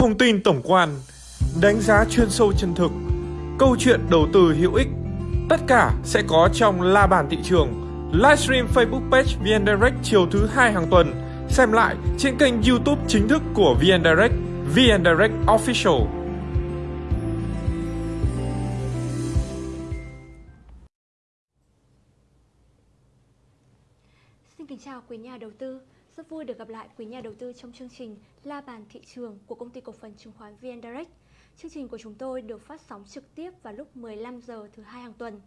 thông tin tổng quan, đánh giá chuyên sâu chân thực, câu chuyện đầu tư hữu ích. Tất cả sẽ có trong La Bàn Thị trường, livestream Facebook page VN Direct chiều thứ hai hàng tuần. Xem lại trên kênh YouTube chính thức của VN Direct, VN Direct Official. Xin kính chào quý nhà đầu tư. Rất vui được gặp lại quý nhà đầu tư trong chương trình La bàn thị trường của công ty cổ phần chứng khoán VN Direct. Chương trình của chúng tôi được phát sóng trực tiếp vào lúc 15 giờ thứ hai hàng tuần.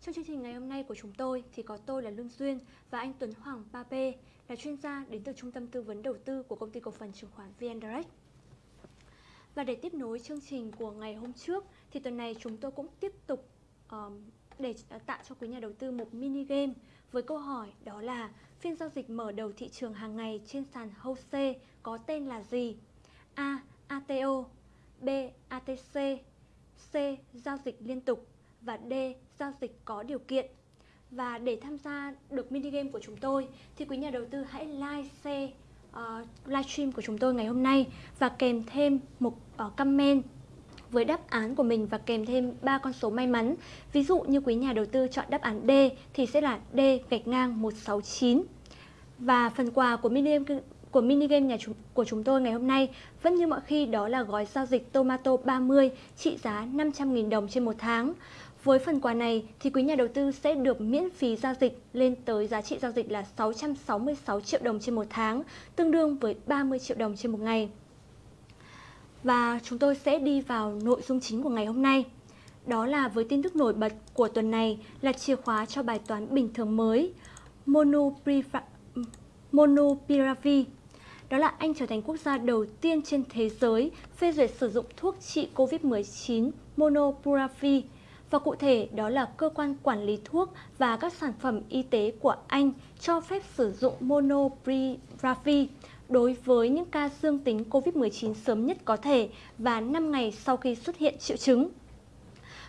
Trong chương trình ngày hôm nay của chúng tôi thì có tôi là Lương Duyên và anh Tuấn Hoàng Pape là chuyên gia đến từ Trung tâm Tư vấn Đầu tư của công ty cổ phần chứng khoán VN Direct. Và để tiếp nối chương trình của ngày hôm trước thì tuần này chúng tôi cũng tiếp tục um, để ờ, tạo cho quý nhà đầu tư một mini game với câu hỏi đó là phiên giao dịch mở đầu thị trường hàng ngày trên sàn HOSE có tên là gì? A. ATO B. ATC C. Giao dịch liên tục và D. Giao dịch có điều kiện và để tham gia được mini game của chúng tôi thì quý nhà đầu tư hãy like, share uh, livestream của chúng tôi ngày hôm nay và kèm thêm một uh, comment với đáp án của mình và kèm thêm 3 con số may mắn. Ví dụ như quý nhà đầu tư chọn đáp án D thì sẽ là D gạch ngang 169. Và phần quà của mini game của mini game nhà chúng, của chúng tôi ngày hôm nay vẫn như mọi khi đó là gói giao dịch Tomato 30 trị giá 500.000 đồng trên một tháng. Với phần quà này thì quý nhà đầu tư sẽ được miễn phí giao dịch lên tới giá trị giao dịch là 666 triệu đồng trên một tháng, tương đương với 30 triệu đồng trên một ngày. Và chúng tôi sẽ đi vào nội dung chính của ngày hôm nay. Đó là với tin tức nổi bật của tuần này là chìa khóa cho bài toán bình thường mới Monopiravir. Đó là Anh trở thành quốc gia đầu tiên trên thế giới phê duyệt sử dụng thuốc trị COVID-19 Monopiravir và cụ thể, đó là cơ quan quản lý thuốc và các sản phẩm y tế của Anh cho phép sử dụng Monopiravir đối với những ca dương tính COVID-19 sớm nhất có thể và 5 ngày sau khi xuất hiện triệu chứng.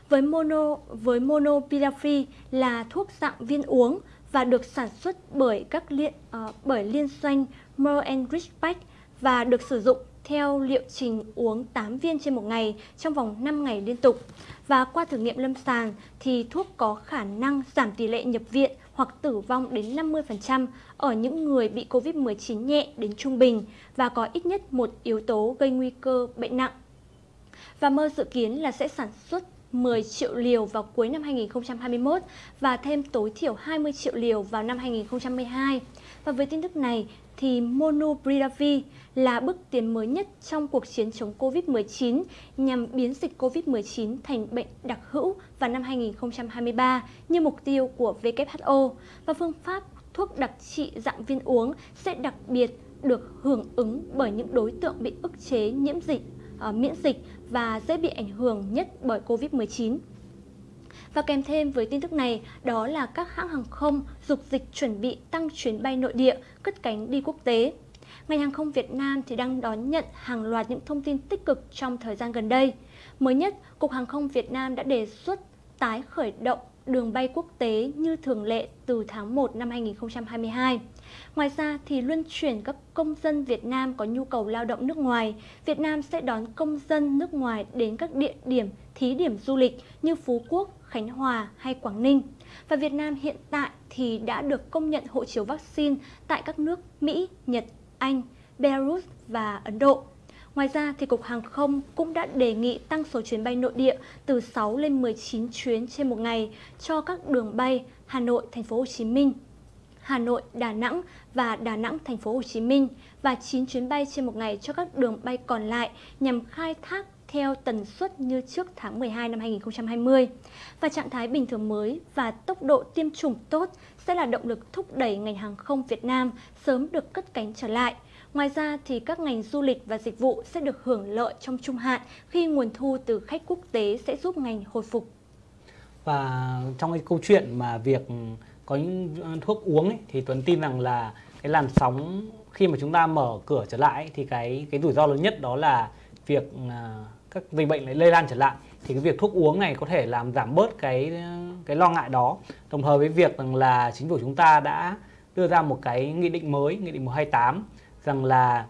Với mono với monopiravir là thuốc dạng viên uống và được sản xuất bởi các liên uh, bởi liên doanh Merck và được sử dụng theo liệu trình uống 8 viên trên một ngày trong vòng 5 ngày liên tục. Và qua thử nghiệm lâm sàng thì thuốc có khả năng giảm tỷ lệ nhập viện hoặc tử vong đến 50% ở những người bị COVID-19 nhẹ đến trung bình và có ít nhất một yếu tố gây nguy cơ bệnh nặng. Và mơ dự kiến là sẽ sản xuất 10 triệu liều vào cuối năm 2021 và thêm tối thiểu 20 triệu liều vào năm 2022 Và với tin tức này thì Monopiravir là bước tiến mới nhất trong cuộc chiến chống COVID-19 nhằm biến dịch COVID-19 thành bệnh đặc hữu vào năm 2023 như mục tiêu của WHO và phương pháp thuốc đặc trị dạng viên uống sẽ đặc biệt được hưởng ứng bởi những đối tượng bị ức chế nhiễm dịch, uh, miễn dịch và dễ bị ảnh hưởng nhất bởi COVID-19. Và kèm thêm với tin tức này đó là các hãng hàng không dục dịch chuẩn bị tăng chuyến bay nội địa, cất cánh đi quốc tế. Ngành hàng không Việt Nam thì đang đón nhận hàng loạt những thông tin tích cực trong thời gian gần đây. Mới nhất, Cục Hàng không Việt Nam đã đề xuất tái khởi động đường bay quốc tế như thường lệ từ tháng 1 năm 2022. Ngoài ra thì luân chuyển các công dân Việt Nam có nhu cầu lao động nước ngoài, Việt Nam sẽ đón công dân nước ngoài đến các địa điểm thí điểm du lịch như Phú Quốc, Khánh Hòa hay Quảng Ninh. Và Việt Nam hiện tại thì đã được công nhận hộ chiếu vaccine tại các nước Mỹ, Nhật, Anh, Belarus và Ấn Độ. Ngoài ra thì Cục Hàng không cũng đã đề nghị tăng số chuyến bay nội địa từ 6 lên 19 chuyến trên một ngày cho các đường bay Hà Nội, Thành phố Hồ Chí Minh, Hà Nội, Đà Nẵng và Đà Nẵng, Thành phố Hồ Chí Minh và 9 chuyến bay trên một ngày cho các đường bay còn lại nhằm khai thác theo tần suất như trước tháng 12 năm 2020. Và trạng thái bình thường mới và tốc độ tiêm chủng tốt sẽ là động lực thúc đẩy ngành hàng không Việt Nam sớm được cất cánh trở lại. Ngoài ra thì các ngành du lịch và dịch vụ sẽ được hưởng lợi trong trung hạn khi nguồn thu từ khách quốc tế sẽ giúp ngành hồi phục. Và trong cái câu chuyện mà việc có những thuốc uống ấy, thì Tuấn tin rằng là cái làn sóng khi mà chúng ta mở cửa trở lại thì cái cái rủi ro lớn nhất đó là việc à, các dịch bệnh lại lây lan trở lại thì cái việc thuốc uống này có thể làm giảm bớt cái cái lo ngại đó. Đồng thời với việc rằng là chính phủ chúng ta đã đưa ra một cái nghị định mới nghị định 128 rằng là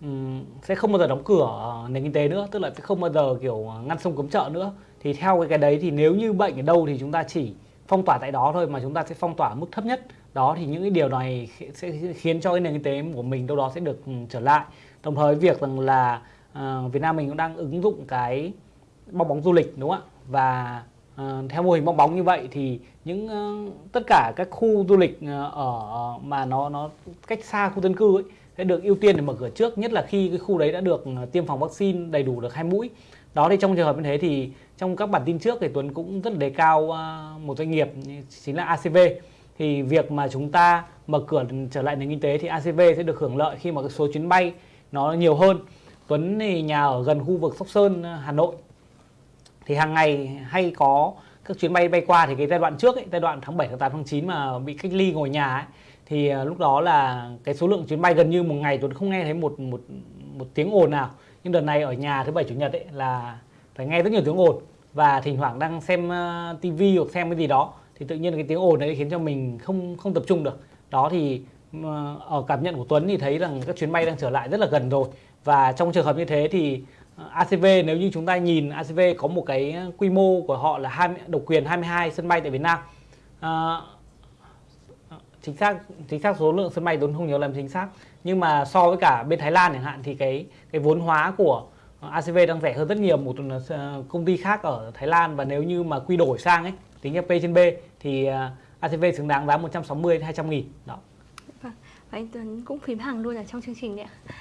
um, sẽ không bao giờ đóng cửa ờ, nền kinh tế nữa tức là sẽ không bao giờ kiểu ngăn sông cấm chợ nữa. Thì theo cái cái đấy thì nếu như bệnh ở đâu thì chúng ta chỉ phong tỏa tại đó thôi mà chúng ta sẽ phong tỏa ở mức thấp nhất. Đó thì những cái điều này sẽ khiến cho cái nền kinh tế của mình đâu đó sẽ được trở lại. Đồng thời việc rằng là Ờ, Việt Nam mình cũng đang ứng dụng cái bong bóng du lịch đúng không ạ? Và ờ, theo mô hình bong bóng như vậy thì những uh, tất cả các khu du lịch uh, ở mà nó nó cách xa khu dân cư ấy sẽ được ưu tiên để mở cửa trước nhất là khi cái khu đấy đã được tiêm phòng vaccine đầy đủ được hai mũi. Đó thì trong trường hợp như thế thì trong các bản tin trước thì Tuấn cũng rất đề cao một doanh nghiệp chính là ACV thì việc mà chúng ta mở cửa trở lại nền kinh tế thì ACV sẽ được hưởng lợi khi mà cái số chuyến bay nó nhiều hơn. Tuấn thì nhà ở gần khu vực Sóc Sơn ờ, Hà Nội. Thì hàng ngày hay có các chuyến bay bay qua thì cái giai đoạn trước ấy, giai đoạn tháng 7 tháng 8 tháng 9 mà bị cách ly ngồi nhà ấy, thì ờ, lúc đó là cái số lượng chuyến bay gần như một ngày Tuấn không nghe thấy một một một tiếng ồn nào. Nhưng đợt này ở nhà thứ bảy chủ nhật ấy là phải nghe rất nhiều tiếng ồn. Và thỉnh thoảng đang xem ờ, tivi hoặc xem cái gì đó thì tự nhiên cái tiếng ồn đấy khiến cho mình không không tập trung được. Đó thì ở cảm nhận của Tuấn thì thấy rằng các chuyến bay đang trở lại rất là gần rồi và trong trường hợp như thế thì ờ, ACV nếu như chúng ta nhìn ACV có một cái quy mô của họ là 20, độc quyền 22 sân bay tại Việt Nam à, chính xác chính xác số lượng sân bay tôi không nhớ làm chính xác nhưng mà so với cả bên Thái Lan chẳng hạn thì cái cái vốn hóa của ACV đang rẻ hơn rất nhiều một ờ, công ty khác ở Thái Lan. Và nếu như mà quy đổi sang ấy tính theo P trên B thì ACV xứng đáng giá 160 200 nghìn. Đó. Vâng, và anh Tuấn cũng phím hàng luôn ở trong chương trình đấy ạ.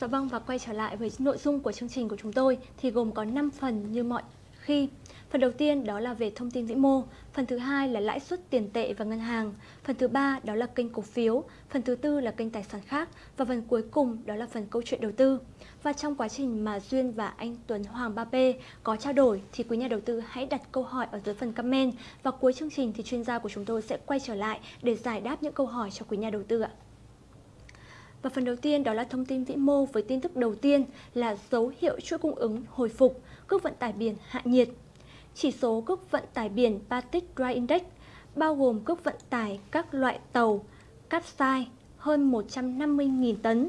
Dạ vâng và quay trở lại với nội dung của chương trình của chúng tôi thì gồm có 5 phần như mọi khi. Phần đầu tiên đó là về thông tin vĩ mô, phần thứ hai là lãi suất tiền tệ và ngân hàng, phần thứ ba đó là kênh cổ phiếu, phần thứ tư là kênh tài sản khác và phần cuối cùng đó là phần câu chuyện đầu tư. Và trong quá trình mà Duyên và anh Tuấn Hoàng 3P có trao đổi thì quý nhà đầu tư hãy đặt câu hỏi ở dưới phần comment và cuối chương trình thì chuyên gia của chúng tôi sẽ quay trở lại để giải đáp những câu hỏi cho quý nhà đầu tư ạ. Và phần đầu tiên đó là thông tin vĩ mô với tin tức đầu tiên là dấu hiệu chuỗi cung ứng hồi phục, cước vận tải biển hạ nhiệt. Chỉ số cước vận tải biển Baltic Dry Index bao gồm cước vận tải các loại tàu Capsize hơn 150.000 tấn,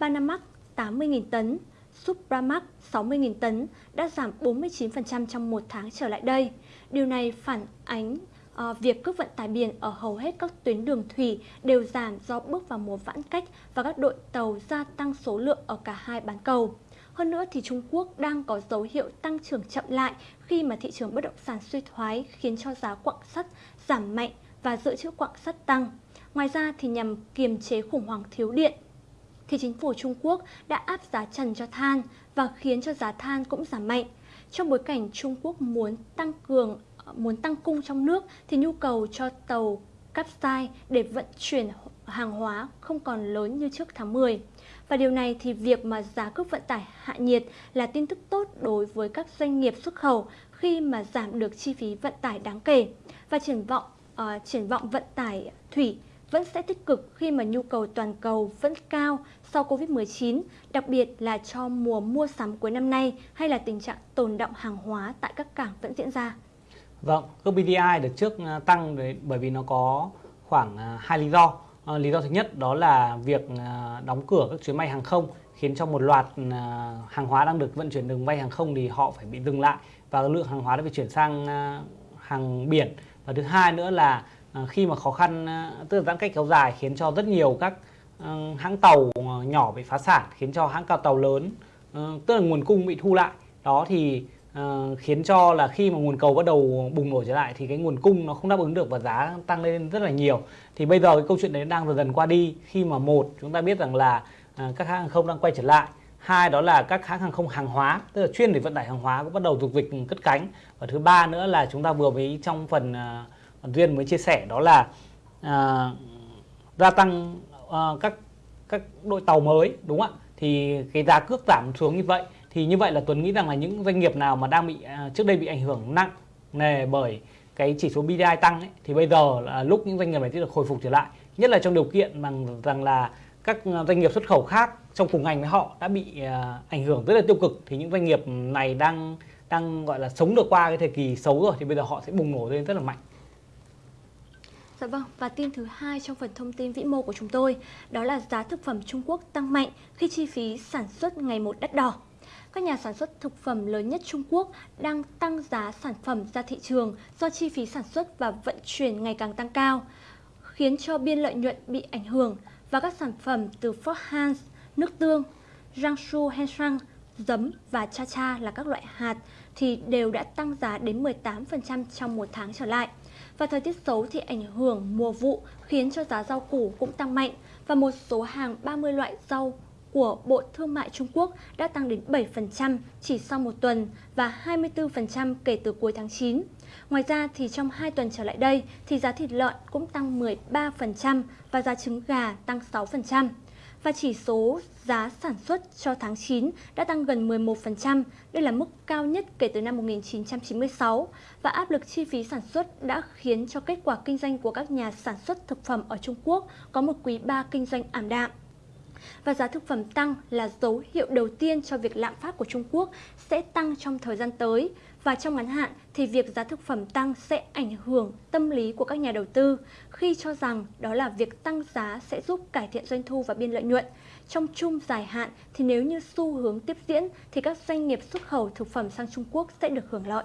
Panamax 80.000 tấn, Supramax 60.000 tấn đã giảm 49% trong một tháng trở lại đây. Điều này phản ánh à, việc cước vận tải biển ở hầu hết các tuyến đường thủy đều giảm do bước vào mùa vãn cách và các đội tàu gia tăng số lượng ở cả hai bán cầu. Hơn nữa thì Trung Quốc đang có dấu hiệu tăng trưởng chậm lại khi mà thị trường bất động sản suy thoái khiến cho giá quặng sắt giảm mạnh và dự trữ quặng sắt tăng. Ngoài ra thì nhằm kiềm chế khủng hoảng thiếu điện thì chính phủ Trung Quốc đã áp giá trần cho than và khiến cho giá than cũng giảm mạnh. Trong bối cảnh Trung Quốc muốn tăng cường muốn tăng cung trong nước thì nhu cầu cho tàu Capsize để vận chuyển hàng hóa không còn lớn như trước tháng 10. Và điều này thì việc mà giá cước vận tải hạ nhiệt là tin tức tốt đối với các doanh nghiệp xuất khẩu khi mà giảm được chi phí vận tải đáng kể. Và triển vọng uh, triển vọng vận tải thủy vẫn sẽ tích cực khi mà nhu cầu toàn cầu vẫn cao sau Covid-19, đặc biệt là cho mùa mua sắm cuối năm nay hay là tình trạng tồn động hàng hóa tại các cảng vẫn diễn ra. Vâng, cước BDI được trước à, tăng bởi vì nó có khoảng à, hai lý do. Ờ, lý do thứ nhất đó là việc à, đóng cửa các chuyến bay hàng không khiến cho một loạt hàng hóa đang được vận chuyển đường bay hàng không thì họ phải bị dừng lại và lượng hàng hóa đã bị chuyển sang hàng biển. Và thứ hai nữa là khi mà khó khăn tức là giãn cách kéo dài khiến cho rất nhiều các ừ, hãng tàu ờ, nhỏ bị phá sản khiến cho hãng cao tàu lớn ờ, tức là nguồn cung bị thu lại. Đó thì uh, khiến cho là khi mà nguồn cầu bắt đầu bùng nổ trở lại thì cái nguồn cung nó không đáp ứng được và giá tăng lên rất là nhiều. Thì bây giờ cái câu chuyện đấy đang dần dần qua đi. Khi mà một chúng ta biết rằng là uh, các hãng hàng không đang quay trở lại. Hai đó là các hãng hàng không hàng hóa tức là chuyên để vận tải hàng hóa cũng bắt đầu dục dịch cất cánh. Và thứ ba nữa là chúng ta vừa mới trong phần uh, duyên mới chia sẻ đó là uh, gia tăng uh, các các đội tàu mới đúng không ạ? Thì cái giá cước giảm xuống như vậy thì như vậy là Tuấn nghĩ rằng là những doanh nghiệp nào mà đang bị à, trước đây bị ảnh hưởng nặng nề bởi cái chỉ số BDI tăng ấy, thì bây giờ là lúc những doanh nghiệp này sẽ được hồi phục trở lại nhất là trong điều kiện bằng rằng là các à, doanh nghiệp xuất khẩu khác trong cùng ngành với họ đã bị à, ảnh hưởng rất là tiêu cực thì những doanh nghiệp này đang đang gọi là sống được qua cái thời kỳ xấu rồi thì bây giờ họ sẽ bùng nổ lên rất là mạnh. Dạ vâng, và tin thứ hai trong phần thông tin vĩ mô của chúng tôi, đó là giá thực phẩm Trung Quốc tăng mạnh khi chi phí sản xuất ngày một đắt đỏ. Các nhà sản xuất thực phẩm lớn nhất Trung Quốc đang tăng giá sản phẩm ra thị trường do chi phí sản xuất và vận chuyển ngày càng tăng cao, khiến cho biên lợi nhuận bị ảnh hưởng và các sản phẩm từ Fort Hans, nước tương, Jiangsu Henshang, giấm và cha cha là các loại hạt thì đều đã tăng giá đến 18% trong một tháng trở lại. Và thời tiết xấu thì ảnh hưởng mùa vụ khiến cho giá rau củ cũng tăng mạnh và một số hàng 30 loại rau của Bộ Thương mại Trung Quốc đã tăng đến 7% chỉ sau một tuần và 24% kể từ cuối tháng 9. Ngoài ra thì trong 2 tuần trở lại đây thì giá thịt lợn cũng tăng 13% và giá trứng gà tăng 6% và chỉ số giá sản xuất cho tháng 9 đã tăng gần 11%, đây là mức cao nhất kể từ năm 1996 và áp lực chi phí sản xuất đã khiến cho kết quả kinh doanh của các nhà sản xuất thực phẩm ở Trung Quốc có một quý 3 kinh doanh ảm đạm và giá thực phẩm tăng là dấu hiệu đầu tiên cho việc lạm phát của Trung Quốc sẽ tăng trong thời gian tới. Và trong ngắn hạn thì việc giá thực phẩm tăng sẽ ảnh hưởng tâm lý của các nhà đầu tư khi cho rằng đó là việc tăng giá sẽ giúp cải thiện doanh thu và biên lợi nhuận. Trong chung dài hạn thì nếu như xu hướng tiếp diễn thì các doanh nghiệp xuất khẩu thực phẩm sang Trung Quốc sẽ được hưởng lợi.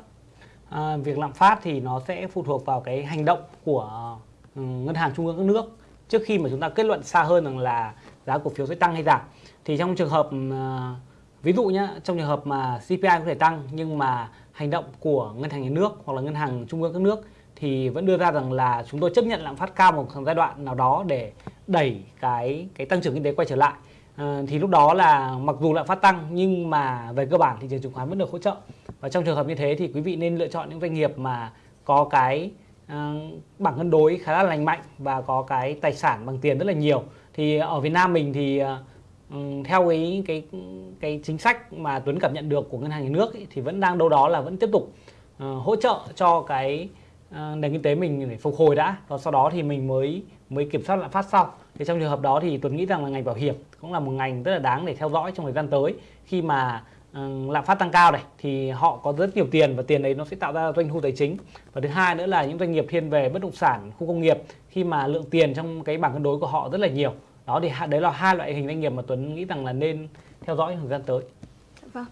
À, việc lạm phát thì nó sẽ phụ thuộc vào cái hành động của ừ, ngân hàng trung ương các nước trước khi mà chúng ta kết luận xa hơn rằng là giá cổ phiếu sẽ tăng hay giảm. Thì trong trường hợp ờ, ví dụ nhé trong trường hợp mà CPI có thể tăng nhưng mà hành động của ngân hàng nhà nước hoặc là ngân hàng trung ương các nước thì vẫn đưa ra rằng là chúng tôi chấp nhận lạm phát cao một giai đoạn nào đó để đẩy cái cái tăng trưởng kinh tế quay trở lại. À, thì lúc đó là mặc dù lạm phát tăng nhưng mà về cơ bản thị trường chứng khoán vẫn được hỗ trợ. Và trong trường hợp như thế thì quý vị nên lựa chọn những doanh nghiệp mà có cái uh, bảng cân đối khá là lành mạnh và có cái tài sản bằng tiền rất là nhiều thì ở Việt Nam mình thì ờ, ừ, theo cái cái cái chính sách mà Tuấn cảm nhận được của ngân hàng nhà nước ấy, thì vẫn đang đâu đó là vẫn tiếp tục uh, hỗ trợ cho cái uh, nền kinh tế mình để phục hồi đã. Và sau đó thì mình mới mới kiểm soát lạm phát sau. Thì trong trường hợp đó thì Tuấn nghĩ rằng là ngành bảo hiểm cũng là một ngành rất là đáng để theo dõi trong thời gian tới. Khi mà uh, lạm phát tăng cao này thì họ có rất nhiều tiền và tiền đấy nó sẽ tạo ra doanh thu tài chính. Và thứ hai nữa là những doanh nghiệp thiên về bất động sản khu công nghiệp khi mà lượng tiền trong cái bảng cân đối của họ rất là nhiều đó, thì đấy là hai loại hình doanh nghiệp mà Tuấn nghĩ rằng là nên theo dõi thời gian tới vâng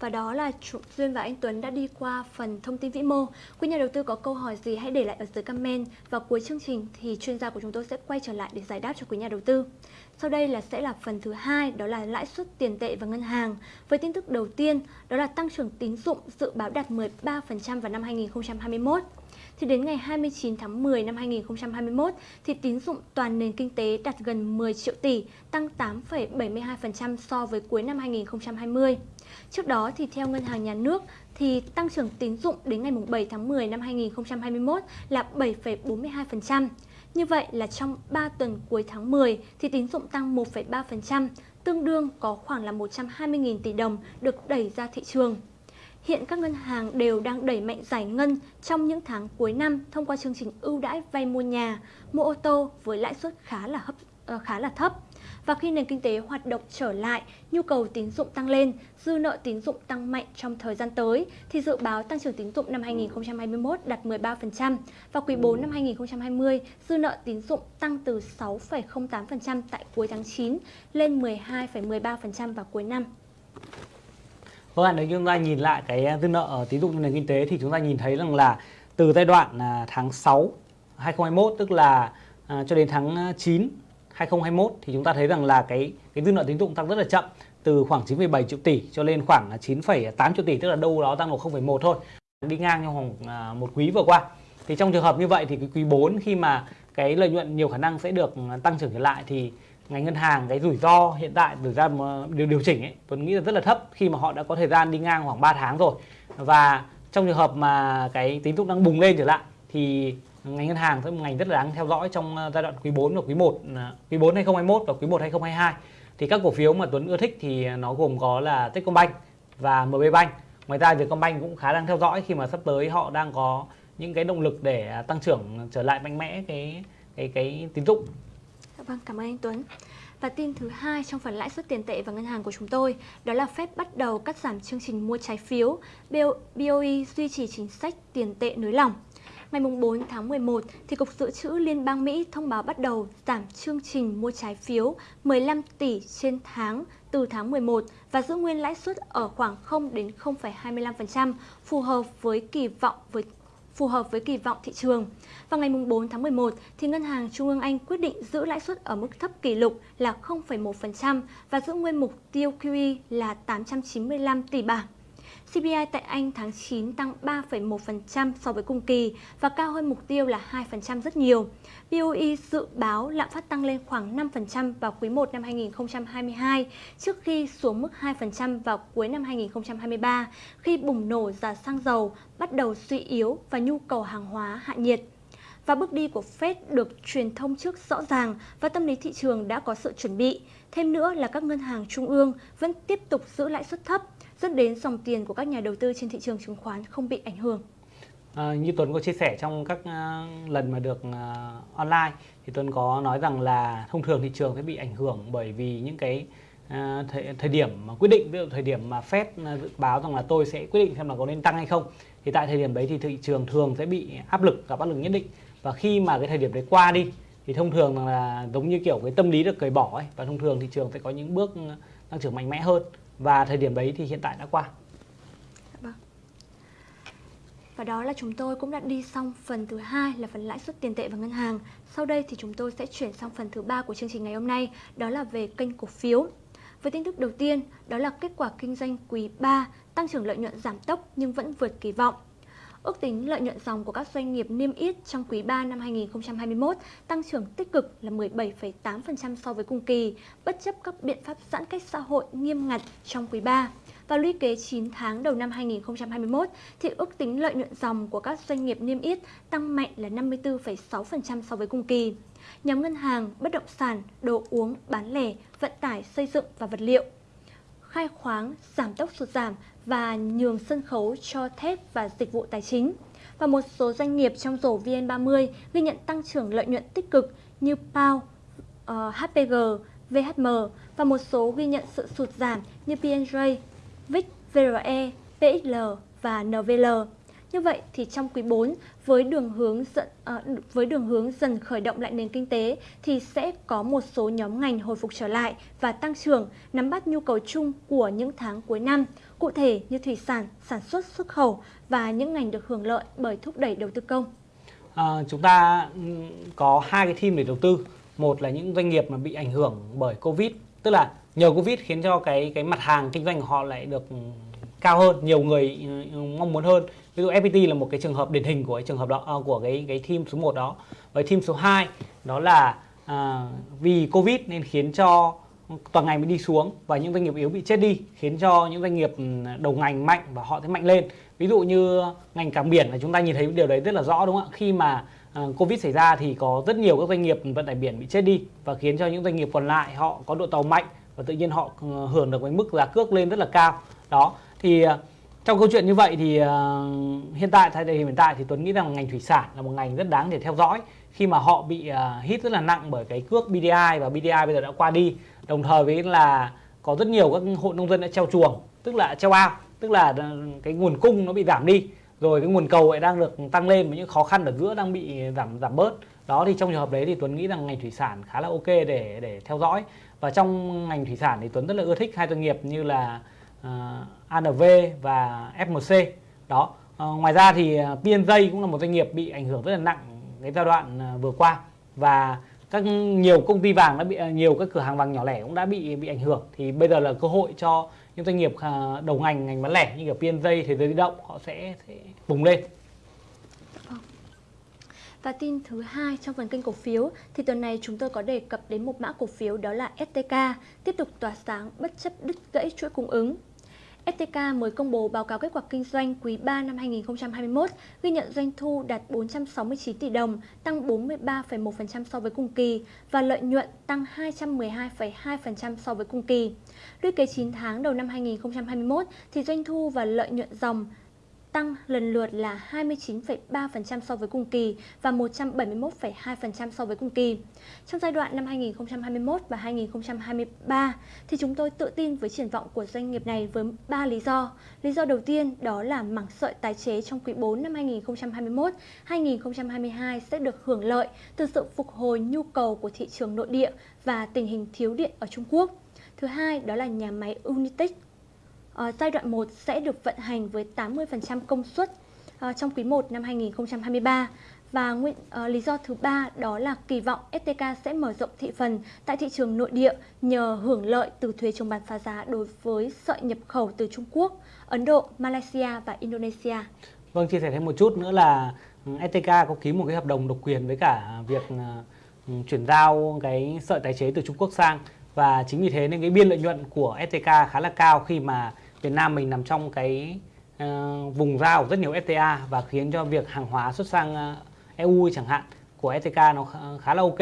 và đó là Duyên và anh Tuấn đã đi qua phần thông tin vĩ mô. Quý nhà đầu tư có câu hỏi gì hãy để lại ở dưới comment và cuối chương trình thì chuyên gia của chúng tôi sẽ quay trở lại để giải đáp cho quý nhà đầu tư. Sau đây là sẽ là phần thứ hai, đó là lãi suất tiền tệ và ngân hàng. Với tin tức đầu tiên, đó là tăng trưởng tín dụng dự báo đạt 13% vào năm 2021 thì đến ngày 29 tháng 10 năm 2021 thì tín dụng toàn nền kinh tế đạt gần 10 triệu tỷ, tăng 8,72% so với cuối năm 2020. Trước đó thì theo Ngân hàng Nhà nước thì tăng trưởng tín dụng đến ngày 7 tháng 10 năm 2021 là 7,42%. Như vậy là trong 3 tuần cuối tháng 10 thì tín dụng tăng 1,3%, tương đương có khoảng là 120.000 tỷ đồng được đẩy ra thị trường. Hiện các ngân hàng đều đang đẩy mạnh giải ngân trong những tháng cuối năm thông qua chương trình ưu đãi vay mua nhà, mua ô tô với lãi suất khá là hấp ờ, khá là thấp. Và khi nền kinh tế hoạt động trở lại, nhu cầu tín dụng tăng lên, dư nợ tín dụng tăng mạnh trong thời gian tới thì dự báo tăng trưởng tín dụng năm 2021 đạt 13% và quý 4 năm 2020 dư nợ tín dụng tăng từ 6,08% tại cuối tháng 9 lên 12,13% vào cuối năm. Vâng ạ, nếu chúng ta nhìn lại cái ờ, dư nợ tín dụng trong nền kinh tế thì chúng ta nhìn thấy rằng là từ giai đoạn à, tháng 6 2021 tức là à, cho đến tháng ờ, 9 2021 thì chúng ta thấy rằng là cái cái dư nợ tín dụng tăng rất là chậm từ khoảng 9,7 triệu tỷ cho lên khoảng 9,8 triệu tỷ tức là đâu đó tăng độ 0,1 thôi. Đi ngang trong vòng à, một quý vừa qua. Thì trong trường hợp như vậy thì cái quý 4 khi mà cái lợi nhuận nhiều khả năng sẽ được à, tăng trưởng trở lại thì ngành ngân hàng, cái rủi ro hiện tại, rủi ro điều điều chỉnh ấy, tôi nghĩ là rất là thấp khi mà họ đã có thời gian đi ngang khoảng 3 tháng rồi. Và trong trường hợp mà cái tín dụng đang bùng lên trở lại, thì ngành ngân hàng sẽ một ngành rất là đáng theo dõi trong ờ, giai đoạn quý 4 và quý 1 ờ, quý 4 2021 và quý 1 2022 thì các cổ phiếu mà Tuấn ưa thích thì nó gồm có là Techcombank và MB Bank. Ngoài ra Vietcombank cũng khá đang theo dõi khi mà sắp tới họ đang có những cái động lực để à, tăng trưởng trở lại mạnh mẽ cái cái cái tín dụng. Dạ vâng, cảm ơn anh Tuấn. Và tin thứ hai trong phần lãi suất tiền tệ và ngân hàng của chúng tôi đó là phép bắt đầu cắt giảm chương trình mua trái phiếu. BOE duy trì chính sách tiền tệ nới lỏng. Ngày 4 tháng 11, thì Cục Dự trữ Liên bang Mỹ thông báo bắt đầu giảm chương trình mua trái phiếu 15 tỷ trên tháng từ tháng 11 và giữ nguyên lãi suất ở khoảng 0 đến 0,25%, phù hợp với kỳ vọng với phù hợp với kỳ vọng thị trường. Vào ngày 4 tháng 11, thì Ngân hàng Trung ương Anh quyết định giữ lãi suất ở mức thấp kỷ lục là 0,1% và giữ nguyên mục tiêu QE là 895 tỷ bảng. CPI tại Anh tháng 9 tăng 3,1% so với cùng kỳ và cao hơn mục tiêu là 2% rất nhiều. BOE dự báo lạm phát tăng lên khoảng 5% vào quý 1 năm 2022 trước khi xuống mức 2% vào cuối năm 2023 khi bùng nổ giá xăng dầu bắt đầu suy yếu và nhu cầu hàng hóa hạ nhiệt và bước đi của Fed được truyền thông trước rõ ràng và tâm lý thị trường đã có sự chuẩn bị. Thêm nữa là các ngân hàng trung ương vẫn tiếp tục giữ lãi suất thấp dẫn đến dòng tiền của các nhà đầu tư trên thị trường chứng khoán không bị ảnh hưởng. À, như Tuấn có chia sẻ trong các uh, lần mà được uh, online thì Tuấn có nói rằng là thông thường thị trường sẽ bị ảnh hưởng bởi vì những cái uh, thời, thời điểm mà quyết định ví dụ thời điểm mà Fed dự báo rằng là tôi sẽ quyết định xem là có nên tăng hay không thì tại thời điểm đấy thì thị trường thường sẽ bị áp lực gặp áp lực nhất định và khi mà cái thời điểm đấy qua đi thì thông thường là giống như kiểu cái tâm lý được cởi bỏ ấy và thông thường thị trường sẽ có những bước ờ, tăng trưởng mạnh mẽ hơn và thời điểm đấy thì hiện tại đã qua. Vâng. Và đó là chúng tôi cũng đã đi xong phần thứ hai là phần lãi suất tiền tệ và ngân hàng. Sau đây thì chúng tôi sẽ chuyển sang phần thứ ba của chương trình ngày hôm nay, đó là về kênh cổ phiếu. Với tin tức đầu tiên, đó là kết quả kinh doanh quý 3, tăng trưởng lợi nhuận giảm tốc nhưng vẫn vượt kỳ vọng. Ước tính lợi nhuận dòng của các doanh nghiệp niêm yết trong quý 3 năm 2021 tăng trưởng tích cực là 17,8% so với cùng kỳ, bất chấp các biện pháp giãn cách xã hội nghiêm ngặt trong quý 3. Và lũy kế 9 tháng đầu năm 2021 thì ước tính lợi nhuận dòng của các doanh nghiệp niêm yết tăng mạnh là 54,6% so với cùng kỳ. Nhóm ngân hàng, bất động sản, đồ uống, bán lẻ, vận tải, xây dựng và vật liệu khai khoáng giảm tốc sụt giảm và nhường sân khấu cho thép và dịch vụ tài chính. Và một số doanh nghiệp trong rổ VN30 ghi nhận tăng trưởng lợi nhuận tích cực như PAO, uh, ờ, HPG, VHM và một số ghi nhận sự sụt giảm như PNJ, VIX, VRE, PXL và NVL. Như vậy thì trong quý 4 với đường hướng dẫn à, với đường hướng dần khởi động lại nền kinh tế thì sẽ có một số nhóm ngành hồi phục trở lại và tăng trưởng nắm bắt nhu cầu chung của những tháng cuối năm, cụ thể như thủy sản, sản xuất xuất khẩu và những ngành được hưởng lợi bởi thúc đẩy đầu tư công. À, chúng ta ừ, có hai cái team để đầu tư. Một là những doanh nghiệp mà bị ảnh hưởng bởi Covid, tức là nhờ Covid khiến cho cái cái mặt hàng kinh doanh của họ lại được ừ, cao hơn, nhiều người ừ, mong muốn hơn ví dụ FPT là một cái trường hợp điển hình của cái trường hợp đó à, của cái cái team số 1 đó và team số 2 đó là à, vì Covid nên khiến cho toàn ngành mới đi xuống và những doanh nghiệp yếu bị chết đi, khiến cho những doanh nghiệp ừ, đầu ngành mạnh và họ sẽ mạnh lên. Ví dụ như ngành cảng biển là chúng ta nhìn thấy điều đấy rất là rõ, đúng không ạ? Khi mà ờ, covid xảy ra thì có rất nhiều các doanh nghiệp vận tải biển bị chết đi và khiến cho những doanh nghiệp còn lại họ có độ tàu mạnh và tự nhiên họ ừ, hưởng được cái mức giá cước lên rất là cao. Đó, thì ờ, trong câu chuyện như vậy thì ờ, hiện tại tại thời điểm hiện tại thì Tuấn nghĩ rằng ngành thủy sản là một ngành rất đáng để theo dõi khi mà họ bị hit rất là nặng bởi cái cước BDI và BDI bây giờ đã qua đi đồng thời với là có rất nhiều các hộ nông dân đã treo chuồng tức là treo ao tức là ờ, cái nguồn cung nó bị giảm đi. Rồi cái nguồn cầu lại đang được tăng lên và những khó khăn ở giữa đang bị giảm giảm bớt. Đó thì trong trường hợp đấy thì Tuấn nghĩ rằng ngành thủy sản khá là ok để để theo dõi. Và trong ngành thủy sản thì Tuấn rất là ưa thích hai doanh nghiệp như là ờ, uh, ANV và FMC đó uh, ngoài ra thì ờ, PNJ cũng là một doanh nghiệp bị ảnh hưởng rất là nặng cái giai đoạn uh, vừa qua. Và các nhiều công ty vàng đã bị à, nhiều các cửa hàng vàng nhỏ lẻ cũng đã bị bị ảnh hưởng thì bây giờ là cơ hội cho những doanh nghiệp à, đầu ngành ngành bán lẻ như kiểu PNJ thế giới di động họ sẽ, sẽ bùng lên và tin thứ hai trong phần kênh cổ phiếu thì tuần này chúng tôi có đề cập đến một mã cổ phiếu đó là STK tiếp tục tỏa sáng bất chấp đứt gãy chuỗi cung ứng. STK mới công bố báo cáo kết quả kinh doanh quý 3 năm 2021, ghi nhận doanh thu đạt 469 tỷ đồng, tăng 43,1% so với cùng kỳ và lợi nhuận tăng 212,2% so với cùng kỳ. Lũy kế 9 tháng đầu năm 2021 thì doanh thu và lợi nhuận dòng tăng lần lượt là 29,3% so với cùng kỳ và 171,2% so với cùng kỳ. Trong giai đoạn năm 2021 và 2023 thì chúng tôi tự tin với triển vọng của doanh nghiệp này với 3 lý do. Lý do đầu tiên đó là mảng sợi tái chế trong quý 4 năm 2021, 2022 sẽ được hưởng lợi từ sự phục hồi nhu cầu của thị trường nội địa và tình hình thiếu điện ở Trung Quốc. Thứ hai đó là nhà máy Unitech uh, giai đoạn 1 sẽ được vận hành với 80% công suất uh, trong quý 1 năm 2023 và nguyên, uh, lý do thứ ba đó là kỳ vọng STK sẽ mở rộng thị phần tại thị trường nội địa nhờ hưởng lợi từ thuế chống bán phá giá đối với sợi nhập khẩu từ Trung Quốc, Ấn Độ, Malaysia và Indonesia. Vâng, chia sẻ thêm một chút nữa là ừ, STK có ký một cái hợp đồng độc quyền với cả việc uh, chuyển giao cái sợi tái chế từ Trung Quốc sang và chính vì thế nên cái biên lợi nhuận của STK khá là cao khi mà Việt Nam mình nằm trong cái uh, vùng giao rất nhiều FTA và khiến cho việc hàng hóa xuất sang ờ, uh, EU chẳng hạn của STK nó khá là ok.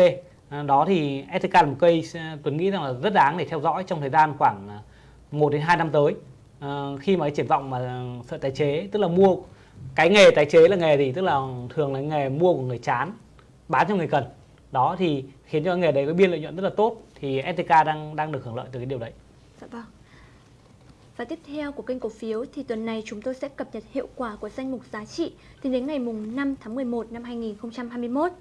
Uh, đó thì STK là một cây Tuấn nghĩ rằng là rất đáng để theo dõi trong thời gian khoảng 1 đến 2 năm tới. Uh, khi mà cái triển vọng mà sợi tái chế tức là mua cái nghề tái chế là nghề gì tức là thường là nghề mua của người chán bán cho người cần đó thì khiến cho nghề đấy có biên lợi nhuận rất là tốt thì STK đang đang được hưởng lợi từ cái điều đấy. Dạ vâng. Và tiếp theo của kênh cổ phiếu thì tuần này chúng tôi sẽ cập nhật hiệu quả của danh mục giá trị tính đến ngày mùng 5 tháng 11 năm 2021.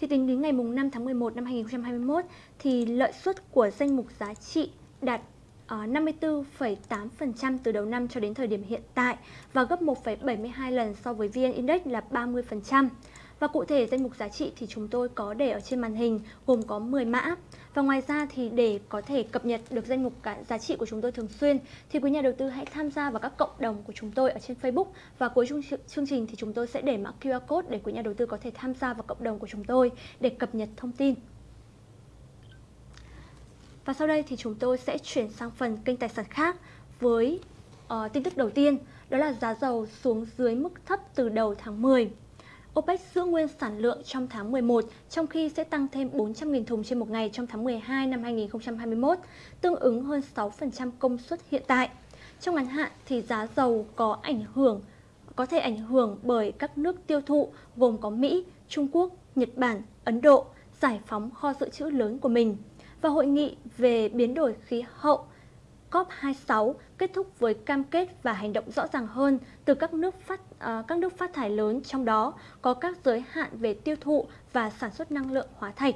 Thì tính đến ngày mùng 5 tháng 11 năm 2021 thì lợi suất của danh mục giá trị đạt ờ, 54,8% từ đầu năm cho đến thời điểm hiện tại và gấp 1,72 lần so với VN Index là 30%. Và cụ thể danh mục giá trị thì chúng tôi có để ở trên màn hình gồm có 10 mã. Và ngoài ra thì để có thể cập nhật được danh mục cả giá trị của chúng tôi thường xuyên thì quý nhà đầu tư hãy tham gia vào các cộng đồng của chúng tôi ở trên Facebook và cuối chương chương trình thì chúng tôi sẽ để mã QR code để quý nhà đầu tư có thể tham gia vào cộng đồng của chúng tôi để cập nhật thông tin. Và sau đây thì chúng tôi sẽ chuyển sang phần kênh tài sản khác với uh, tin tức đầu tiên đó là giá dầu xuống dưới mức thấp từ đầu tháng 10. OPEC giữ nguyên sản lượng trong tháng 11, trong khi sẽ tăng thêm 400.000 thùng trên một ngày trong tháng 12 năm 2021, tương ứng hơn 6% công suất hiện tại. Trong ngắn hạn thì giá dầu có ảnh hưởng có thể ảnh hưởng bởi các nước tiêu thụ gồm có Mỹ, Trung Quốc, Nhật Bản, Ấn Độ giải phóng kho dự trữ lớn của mình. Và hội nghị về biến đổi khí hậu COP26 kết thúc với cam kết và hành động rõ ràng hơn từ các nước phát uh, các nước phát thải lớn trong đó có các giới hạn về tiêu thụ và sản xuất năng lượng hóa thạch.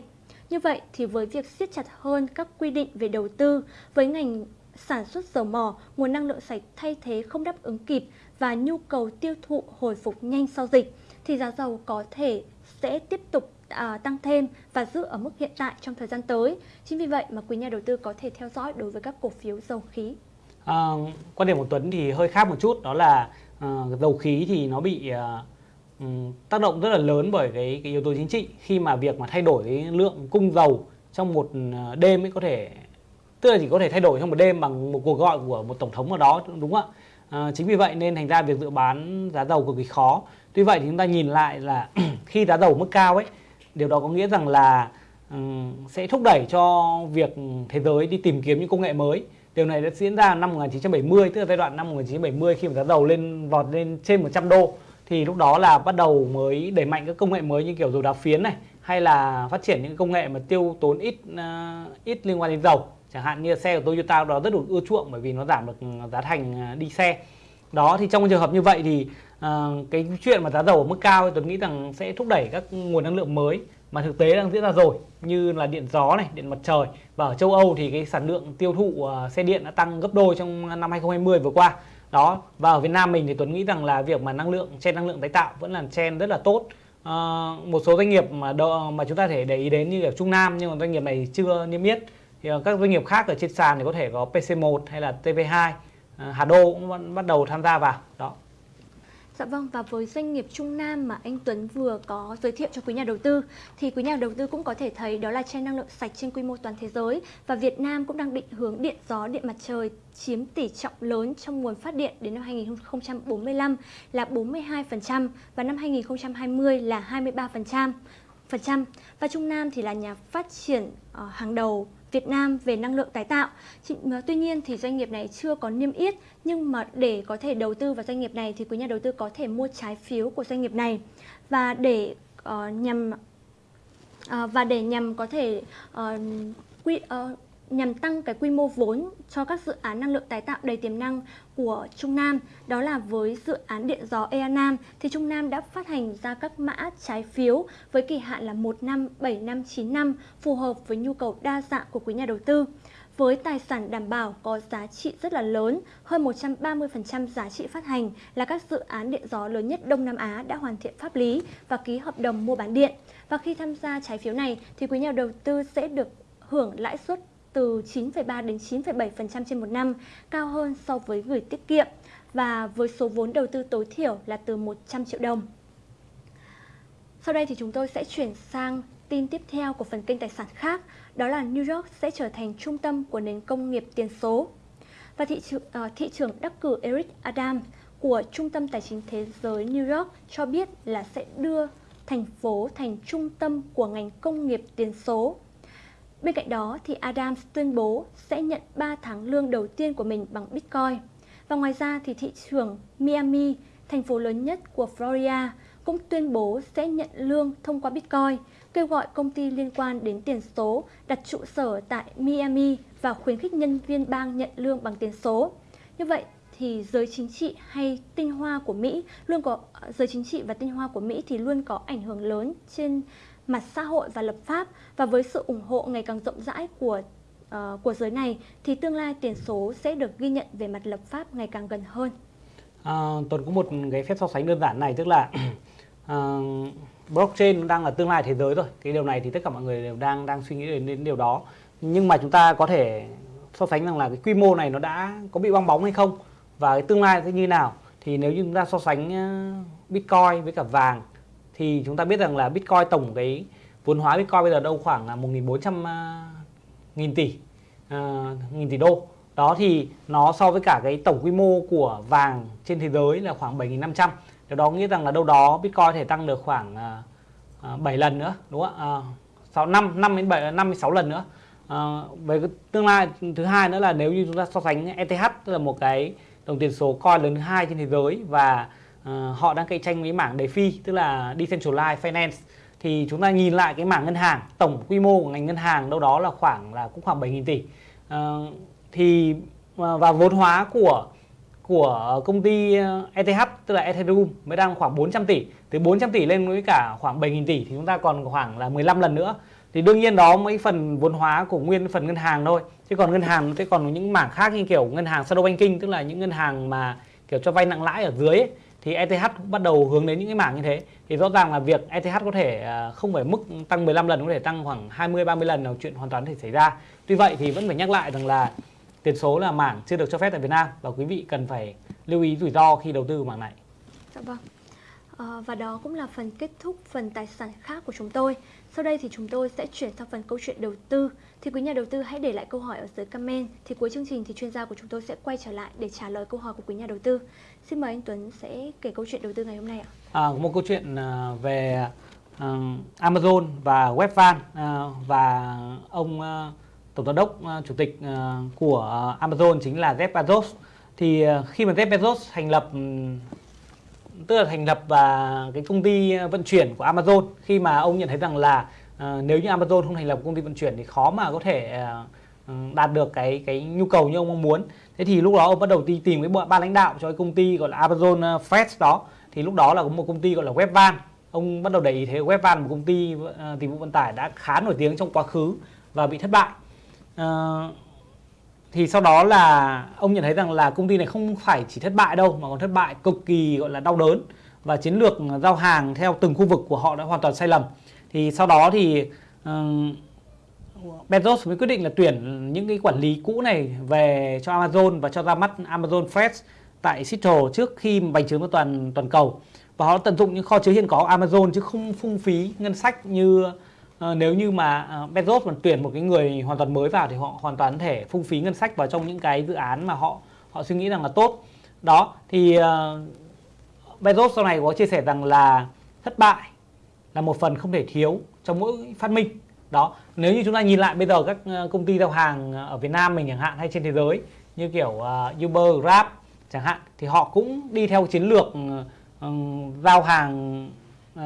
Như vậy thì với việc siết chặt hơn các quy định về đầu tư với ngành sản xuất dầu mỏ, nguồn năng lượng sạch thay thế không đáp ứng kịp và nhu cầu tiêu thụ hồi phục nhanh sau dịch thì giá dầu có thể sẽ tiếp tục à, tăng thêm và giữ ở mức hiện tại trong thời gian tới. Chính vì vậy mà quý nhà đầu tư có thể theo dõi đối với các cổ phiếu dầu khí. À, quan điểm của Tuấn thì hơi khác một chút đó là à, dầu khí thì nó bị à, ừ, tác động rất là lớn bởi cái, cái yếu tố chính trị khi mà việc mà thay đổi cái lượng cung dầu trong một à, đêm ấy có thể tức là chỉ có thể thay đổi trong một đêm bằng một cuộc gọi của một tổng thống ở đó đúng không ạ? À, chính vì vậy nên thành ra việc dự bán giá dầu cực kỳ khó. Tuy vậy thì chúng ta nhìn lại là khi giá dầu mức cao ấy điều đó có nghĩa rằng là ừ, sẽ thúc đẩy cho việc thế giới đi tìm kiếm những công nghệ mới. Điều này đã diễn ra năm 1970 tức là giai đoạn năm 1970 khi mà giá dầu lên vọt lên trên 100 đô. Thì lúc đó là bắt đầu mới đẩy mạnh các công nghệ mới như kiểu dầu đá phiến này hay là phát triển những công nghệ mà tiêu tốn ít uh, ít liên quan đến dầu. Chẳng hạn như xe của Toyota đó rất được ưa chuộng bởi vì nó giảm được giá thành ờ, đi xe. Đó thì trong trường hợp như vậy thì à, cái chuyện mà giá dầu ở mức cao tôi nghĩ rằng sẽ thúc đẩy các nguồn năng lượng mới mà thực tế đang diễn ra rồi như là điện gió này, điện mặt trời. Và ở châu Âu thì cái sản lượng tiêu thụ uh, xe điện đã tăng gấp đôi trong năm 2020 vừa qua. Đó và ở Việt Nam mình thì Tuấn nghĩ rằng là việc mà năng lượng chen năng lượng tái tạo vẫn là chen rất là tốt. à, một số doanh nghiệp mà đo, mà chúng ta thể để ý đến như ở Trung Nam nhưng mà doanh nghiệp này chưa niêm yết. Thì các doanh nghiệp khác ở trên sàn thì có thể có PC1 hay là TV2 à, Hà Đô cũng bắt đầu tham gia vào. Đó. Dạ vâng và với doanh nghiệp Trung Nam mà anh Tuấn vừa có giới thiệu cho quý nhà đầu tư thì quý nhà đầu tư cũng có thể thấy đó là trend năng lượng sạch trên quy mô toàn thế giới và Việt Nam cũng đang định hướng điện gió, điện mặt trời chiếm tỷ trọng lớn trong nguồn phát điện đến năm 2045 là 42% và năm 2020 là 23%. Phần trăm. Và Trung Nam thì là nhà phát triển uh, hàng đầu Việt Nam về năng lượng tái tạo. Ờ, tuy nhiên thì doanh nghiệp này chưa có niêm yết nhưng mà để có thể đầu tư vào doanh nghiệp này thì quý nhà đầu tư có thể mua trái phiếu của doanh nghiệp này và để uh, nhằm uh, và để nhằm có thể uh, quy uh, nhằm tăng cái quy mô vốn cho các dự án năng lượng tái tạo đầy tiềm năng của Trung Nam. Đó là với dự án điện gió Ea Nam thì Trung Nam đã phát hành ra các mã trái phiếu với kỳ hạn là 1 năm, 7 năm, 9 năm phù hợp với nhu cầu đa dạng của quý nhà đầu tư. Với tài sản đảm bảo có giá trị rất là lớn, hơn 130% giá trị phát hành là các dự án điện gió lớn nhất Đông Nam Á đã hoàn thiện pháp lý và ký hợp đồng mua bán điện. Và khi tham gia trái phiếu này thì quý nhà đầu tư sẽ được hưởng lãi suất từ 9,3 đến 9,7% trên một năm, cao hơn so với gửi tiết kiệm và với số vốn đầu tư tối thiểu là từ 100 triệu đồng. Sau đây thì chúng tôi sẽ chuyển sang tin tiếp theo của phần kênh tài sản khác, đó là New York sẽ trở thành trung tâm của nền công nghiệp tiền số. Và thị, trường, uh, thị trưởng đắc cử Eric Adams của Trung tâm Tài chính Thế giới New York cho biết là sẽ đưa thành phố thành trung tâm của ngành công nghiệp tiền số Bên cạnh đó thì Adams tuyên bố sẽ nhận 3 tháng lương đầu tiên của mình bằng Bitcoin. Và ngoài ra thì thị trường Miami, thành phố lớn nhất của Florida, cũng tuyên bố sẽ nhận lương thông qua Bitcoin, kêu gọi công ty liên quan đến tiền số đặt trụ sở tại Miami và khuyến khích nhân viên bang nhận lương bằng tiền số. Như vậy thì giới chính trị hay tinh hoa của Mỹ luôn có ờ, giới chính trị và tinh hoa của Mỹ thì luôn có ảnh hưởng lớn trên mặt xã hội và lập pháp và với sự ủng hộ ngày càng rộng rãi của uh, của giới này thì tương lai tiền số sẽ được ghi nhận về mặt lập pháp ngày càng gần hơn. À, Tuấn có một cái phép so sánh đơn giản này tức là uh, blockchain đang là tương lai thế giới rồi. Cái điều này thì tất cả mọi người đều đang đang suy nghĩ đến, đến điều đó. Nhưng mà chúng ta có thể so sánh rằng là cái quy mô này nó đã có bị bong bóng hay không và cái tương lai sẽ như nào. Thì nếu như chúng ta so sánh ờ, Bitcoin với cả vàng thì chúng ta biết rằng là Bitcoin tổng cái vốn hóa Bitcoin bây giờ đâu khoảng là 1.400 à, nghìn tỷ uh, nghìn tỷ đô. Đó thì nó so với cả cái tổng quy mô của vàng trên thế giới là khoảng 7.500 điều đó nghĩa rằng là đâu đó Bitcoin thể tăng được khoảng à, à, uh, 7 lần nữa đúng không ạ? Uh, 5 5 đến 7 56 lần nữa. Uh, về cái tương lai thứ hai nữa là nếu như chúng ta so sánh ETH tức là một cái đồng tiền số coin lớn thứ hai trên thế giới và uh, họ đang cạnh tranh với mảng DeFi tức là Decentralized Finance. Thì chúng ta nhìn lại cái mảng ngân hàng tổng quy mô của ngành ngân hàng đâu đó là khoảng là cũng khoảng 7.000 tỷ. Uh, thì ờ, và vốn hóa của của công ty ETH tức là Ethereum mới đang khoảng 400 tỷ. Từ 400 tỷ lên với cả khoảng 7.000 tỷ thì chúng ta còn khoảng là 15 lần nữa. Thì đương nhiên đó mấy phần vốn hóa của nguyên phần ngân hàng thôi. Chứ còn ngân hàng nó sẽ còn những mảng khác như kiểu ngân hàng shadow banking tức là những ngân hàng mà kiểu cho vay nặng lãi ở dưới ấy, thì ETH cũng bắt đầu hướng đến những cái mảng như thế thì rõ ràng là việc ETH có thể à, không phải mức tăng 15 lần, có thể tăng khoảng 20 30 lần là chuyện hoàn toàn thể xảy ra. Tuy vậy thì vẫn phải nhắc lại rằng là tiền số là mảng chưa được cho phép tại Việt Nam và quý vị cần phải lưu ý rủi ro khi đầu tư mảng này. Dạ vâng. À, và đó cũng là phần kết thúc phần tài sản khác của chúng tôi. Sau đây thì chúng tôi sẽ chuyển sang phần câu chuyện đầu tư. Thì quý nhà đầu tư hãy để lại câu hỏi ở dưới comment. Thì cuối chương trình thì chuyên gia của chúng tôi sẽ quay trở lại để trả lời câu hỏi của quý nhà đầu tư. Xin mời anh Tuấn sẽ kể câu chuyện đầu tư ngày hôm nay ạ. À, một câu chuyện à, về uh, Amazon và Webvan uh, và ông uh, tổng giám đốc uh, chủ tịch uh, của Amazon chính là Jeff Bezos. Thì uh, khi mà Jeff Bezos thành lập um, tức là thành lập và cái công ty ờ, vận chuyển của Amazon khi mà ông nhận thấy rằng là uh, nếu như Amazon không thành lập công ty vận chuyển thì khó mà có thể uh, đạt được cái cái nhu cầu như ông mong muốn. Thế thì lúc đó ông bắt đầu đi tìm cái ban lãnh đạo cho cái công ty gọi là Amazon Fresh đó. Thì lúc đó là có một công ty gọi là Webvan. Ông bắt đầu để ý thế Webvan một công ty uh, dịch vụ vận tải đã khá nổi tiếng trong quá khứ và bị thất bại. Uh, thì sau đó là ông nhận thấy rằng là công ty này không phải chỉ thất bại đâu mà còn thất bại cực kỳ gọi là đau đớn và chiến lược giao hàng theo từng khu vực của họ đã hoàn toàn sai lầm. Thì sau đó thì uh, Bezos mới quyết định là tuyển những cái quản lý cũ này về cho Amazon và cho ra mắt Amazon Fresh tại Seattle trước khi bành trướng toàn toàn cầu. Và họ tận dụng những kho chứa hiện có Amazon chứ không phung phí ngân sách như Ờ, nếu như mà ờ, Bezos mà tuyển một cái người hoàn toàn mới vào thì họ hoàn toàn thể phung phí ngân sách vào trong những cái dự án mà họ họ suy nghĩ rằng là tốt. Đó thì uh, Bezos sau này có chia sẻ rằng là thất bại là một phần không thể thiếu trong mỗi phát minh. Đó nếu như chúng ta nhìn lại bây giờ các công ty giao hàng ở Việt Nam mình chẳng hạn hay trên thế giới như kiểu uh, Uber, Grab chẳng hạn thì họ cũng đi theo chiến lược uh, giao hàng uh,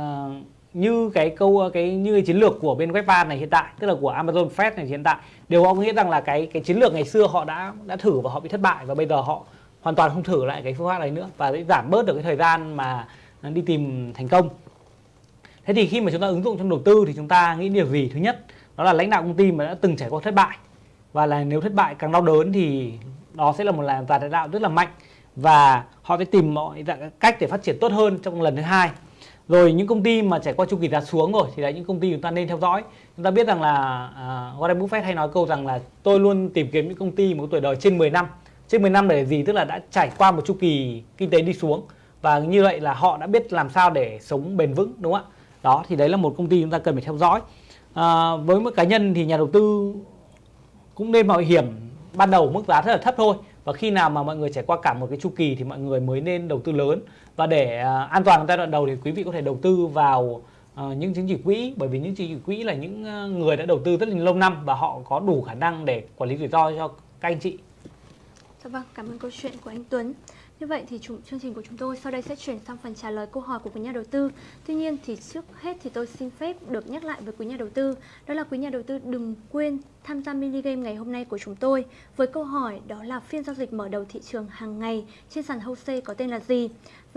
như cái câu ờ, cái, như cái chiến lược của bên Webvan này hiện tại, tức là của Amazon Fresh này hiện tại đều có nghĩa rằng là cái cái chiến lược ngày xưa họ đã đã thử và họ bị thất bại và bây giờ họ hoàn toàn không thử lại cái phương pháp này nữa và sẽ giảm bớt được cái thời gian mà đi tìm thành công. Thế thì khi mà chúng ta ứng dụng trong đầu tư thì chúng ta nghĩ điều gì? Thứ nhất, đó là lãnh đạo công ty mà đã từng trải qua thất bại. Và là nếu thất bại càng đau đớn thì đó sẽ là một làn lãnh đạo rất là mạnh và họ sẽ tìm mọi cách để phát triển tốt hơn trong lần thứ hai rồi những công ty mà trải qua chu kỳ giá xuống rồi thì là những công ty chúng ta nên theo dõi. Chúng ta biết rằng là uh, Warren Buffett hay nói câu rằng là tôi luôn tìm kiếm những công ty một tuổi đời trên 10 năm trên 10 năm để gì? Tức là đã trải qua một chu kỳ kinh tế đi xuống. Và như vậy là họ đã biết làm sao để sống bền vững đúng không ạ? Đó thì đấy là một công ty chúng ta cần phải theo dõi. À, với một cá nhân thì nhà đầu tư cũng nên mạo hiểm. Ban đầu mức giá rất là thấp thôi. Và khi nào mà mọi người trải qua cả một cái chu kỳ thì mọi người mới nên đầu tư lớn và để uh, an toàn giai đoạn đầu thì quý vị có thể đầu tư vào uh, những chứng chỉ quỹ bởi vì những chứng chỉ quỹ là những à, người đã đầu tư rất là lâu năm và họ có đủ khả năng để quản lý rủi ro cho các anh chị. Dạ vâng, cảm ơn câu chuyện của anh Tuấn. Như vậy thì chủ, chương trình của chúng tôi sau đây sẽ chuyển sang phần trả lời câu hỏi của quý nhà đầu tư. Tuy nhiên thì trước hết thì tôi xin phép được nhắc lại với quý nhà đầu tư, đó là quý nhà đầu tư đừng quên tham gia mini game ngày hôm nay của chúng tôi với câu hỏi đó là phiên giao dịch mở đầu thị trường hàng ngày trên sàn HOSE có tên là gì?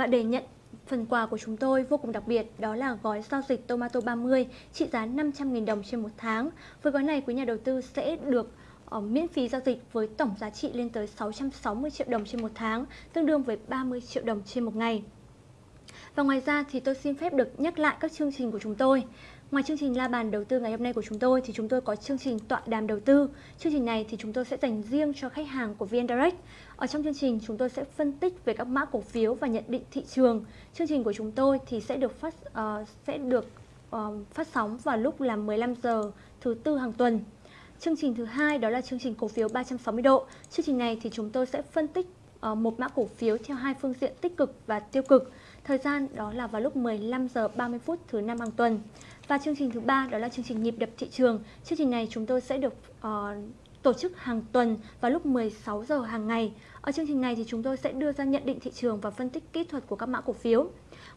Và để nhận Phần quà của chúng tôi vô cùng đặc biệt đó là gói giao dịch Tomato 30 trị giá 500.000 đồng trên một tháng. Với gói này quý nhà đầu tư sẽ được uh, miễn phí giao dịch với tổng giá trị lên tới 660 triệu đồng trên một tháng, tương đương với 30 triệu đồng trên một ngày. Và ngoài ra thì tôi xin phép được nhắc lại các chương trình của chúng tôi. Ngoài chương trình la bàn đầu tư ngày hôm nay của chúng tôi thì chúng tôi có chương trình tọa đàm đầu tư. Chương trình này thì chúng tôi sẽ dành riêng cho khách hàng của VN Direct. Ở trong chương trình chúng tôi sẽ phân tích về các mã cổ phiếu và nhận định thị trường. Chương trình của chúng tôi thì sẽ được phát uh, sẽ được uh, phát sóng vào lúc là 15 giờ thứ tư hàng tuần. Chương trình thứ hai đó là chương trình cổ phiếu 360 độ. Chương trình này thì chúng tôi sẽ phân tích uh, một mã cổ phiếu theo hai phương diện tích cực và tiêu cực. Thời gian đó là vào lúc 15 giờ 30 phút thứ năm hàng tuần. Và chương trình thứ ba đó là chương trình nhịp đập thị trường. Chương trình này chúng tôi sẽ được uh, tổ chức hàng tuần vào lúc 16 giờ hàng ngày. Ở chương trình này thì chúng tôi sẽ đưa ra nhận định thị trường và phân tích kỹ thuật của các mã cổ phiếu.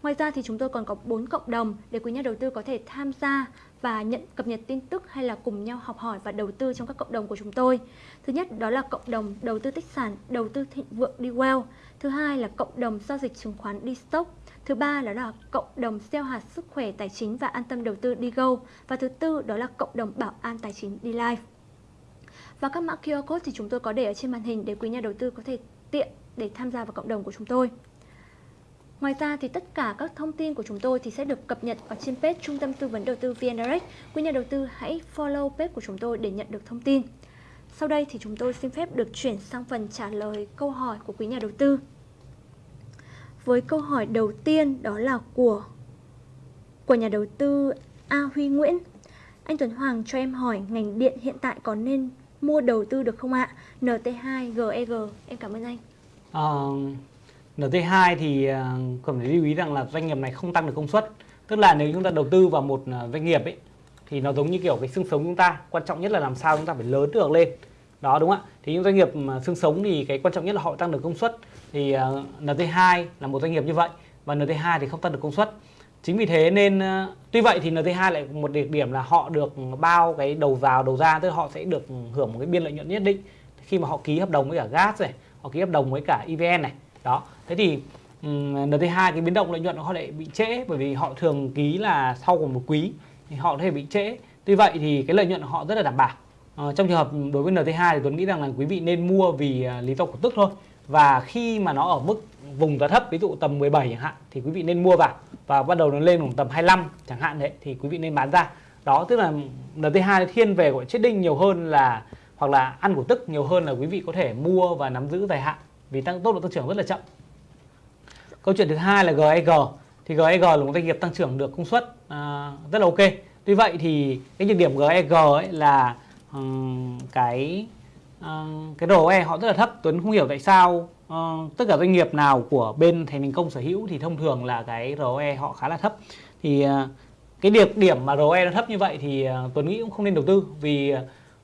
Ngoài ra thì chúng tôi còn có 4 cộng đồng để quý nhà đầu tư có thể tham gia và nhận cập nhật tin tức hay là cùng nhau học hỏi và đầu tư trong các cộng đồng của chúng tôi. Thứ nhất đó là cộng đồng đầu tư tích sản, đầu tư thịnh vượng đi well. Thứ hai là cộng đồng giao dịch chứng khoán đi stock. Thứ ba đó là cộng đồng gieo hạt sức khỏe tài chính và an tâm đầu tư đi go. Và thứ tư đó là cộng đồng bảo an tài chính đi live. Và các mã QR code thì chúng tôi có để ở trên màn hình để quý nhà đầu tư có thể tiện để tham gia vào cộng đồng của chúng tôi. Ngoài ra thì tất cả các thông tin của chúng tôi thì sẽ được cập nhật ở trên page Trung tâm Tư vấn Đầu tư VN Direct. Quý nhà đầu tư hãy follow page của chúng tôi để nhận được thông tin. Sau đây thì chúng tôi xin phép được chuyển sang phần trả lời câu hỏi của quý nhà đầu tư. Với câu hỏi đầu tiên đó là của của nhà đầu tư A Huy Nguyễn. Anh Tuấn Hoàng cho em hỏi ngành điện hiện tại có nên mua đầu tư được không ạ? NT2 GEG. Em cảm ơn anh. À, uh, NT2 thì uh, cần phải lưu ý rằng là doanh nghiệp này không tăng được công suất. Tức là nếu chúng ta đầu tư vào một uh, doanh nghiệp ấy thì nó giống như kiểu cái xương sống chúng ta, quan trọng nhất là làm sao chúng ta phải lớn được lên. Đó đúng không ạ? Thì những doanh nghiệp mà xương sống thì cái quan trọng nhất là họ tăng được công suất. Thì uh, NT2 là một doanh nghiệp như vậy và NT2 thì không tăng được công suất. Chính vì thế nên ờ, tuy vậy thì NT2 lại một đặc điểm là họ được bao cái đầu vào đầu ra tức là họ sẽ được hưởng một cái biên lợi nhuận nhất định khi mà họ ký hợp đồng với cả gas này, họ ký hợp đồng với cả EVN này. Đó. Thế thì um, NT2 cái biến động lợi nhuận họ lại bị trễ bởi vì họ thường ký là sau một quý thì họ có thể bị trễ. Tuy vậy thì cái lợi nhuận của họ rất là đảm bảo. À, trong trường hợp đối với NT2 thì Tuấn nghĩ rằng là quý vị nên mua vì uh, lý do cổ tức thôi. Và khi mà nó ở mức vùng giá thấp ví dụ tầm 17 chẳng hạn thì quý vị nên mua vào. Và bắt đầu nó lên khoảng tầm 25 chẳng hạn đấy thì quý vị nên bán ra. Đó tức là NT2 thiên về gọi trading nhiều hơn là hoặc là ăn cổ tức nhiều hơn là quý vị có thể mua và nắm giữ dài hạn vì tăng tốc độ tăng trưởng rất là chậm. Câu chuyện thứ hai là GEG thì GEG là một doanh nghiệp tăng trưởng được công suất à, rất là ok. Tuy vậy thì cái nhược điểm GEG ấy là um, cái uh, cái ROE họ rất là thấp Tuấn không hiểu tại sao uh, tất cả doanh nghiệp nào của bên thành thành công sở hữu thì thông thường là cái ROE họ khá là thấp. Thì uh, cái điểm điểm mà ROE nó thấp như vậy thì uh, Tuấn nghĩ cũng không nên đầu tư vì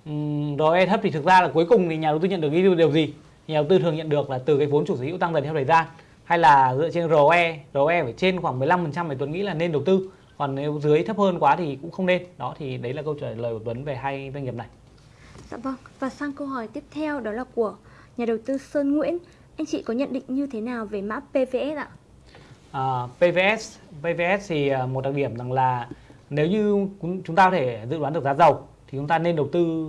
um, ROE thấp thì thực ra là cuối cùng thì nhà đầu tư nhận được cái điều gì? Nhà đầu tư thường nhận được là từ cái vốn chủ sở hữu tăng dần theo thời gian hay là dựa trên ROE ROE phải trên khoảng 15% thì Tuấn nghĩ là nên đầu tư. Còn nếu dưới thấp hơn quá thì cũng không nên. Đó thì đấy là câu trả lời của Tuấn về hai doanh nghiệp này. Dạ vâng và sang câu hỏi tiếp theo đó là của nhà đầu tư Sơn Nguyễn anh chị có nhận định như thế nào về mã PVS ạ? À, PVS PVS thì à, một đặc điểm rằng là nếu như chúng ta có thể dự đoán được giá dầu thì chúng ta nên đầu tư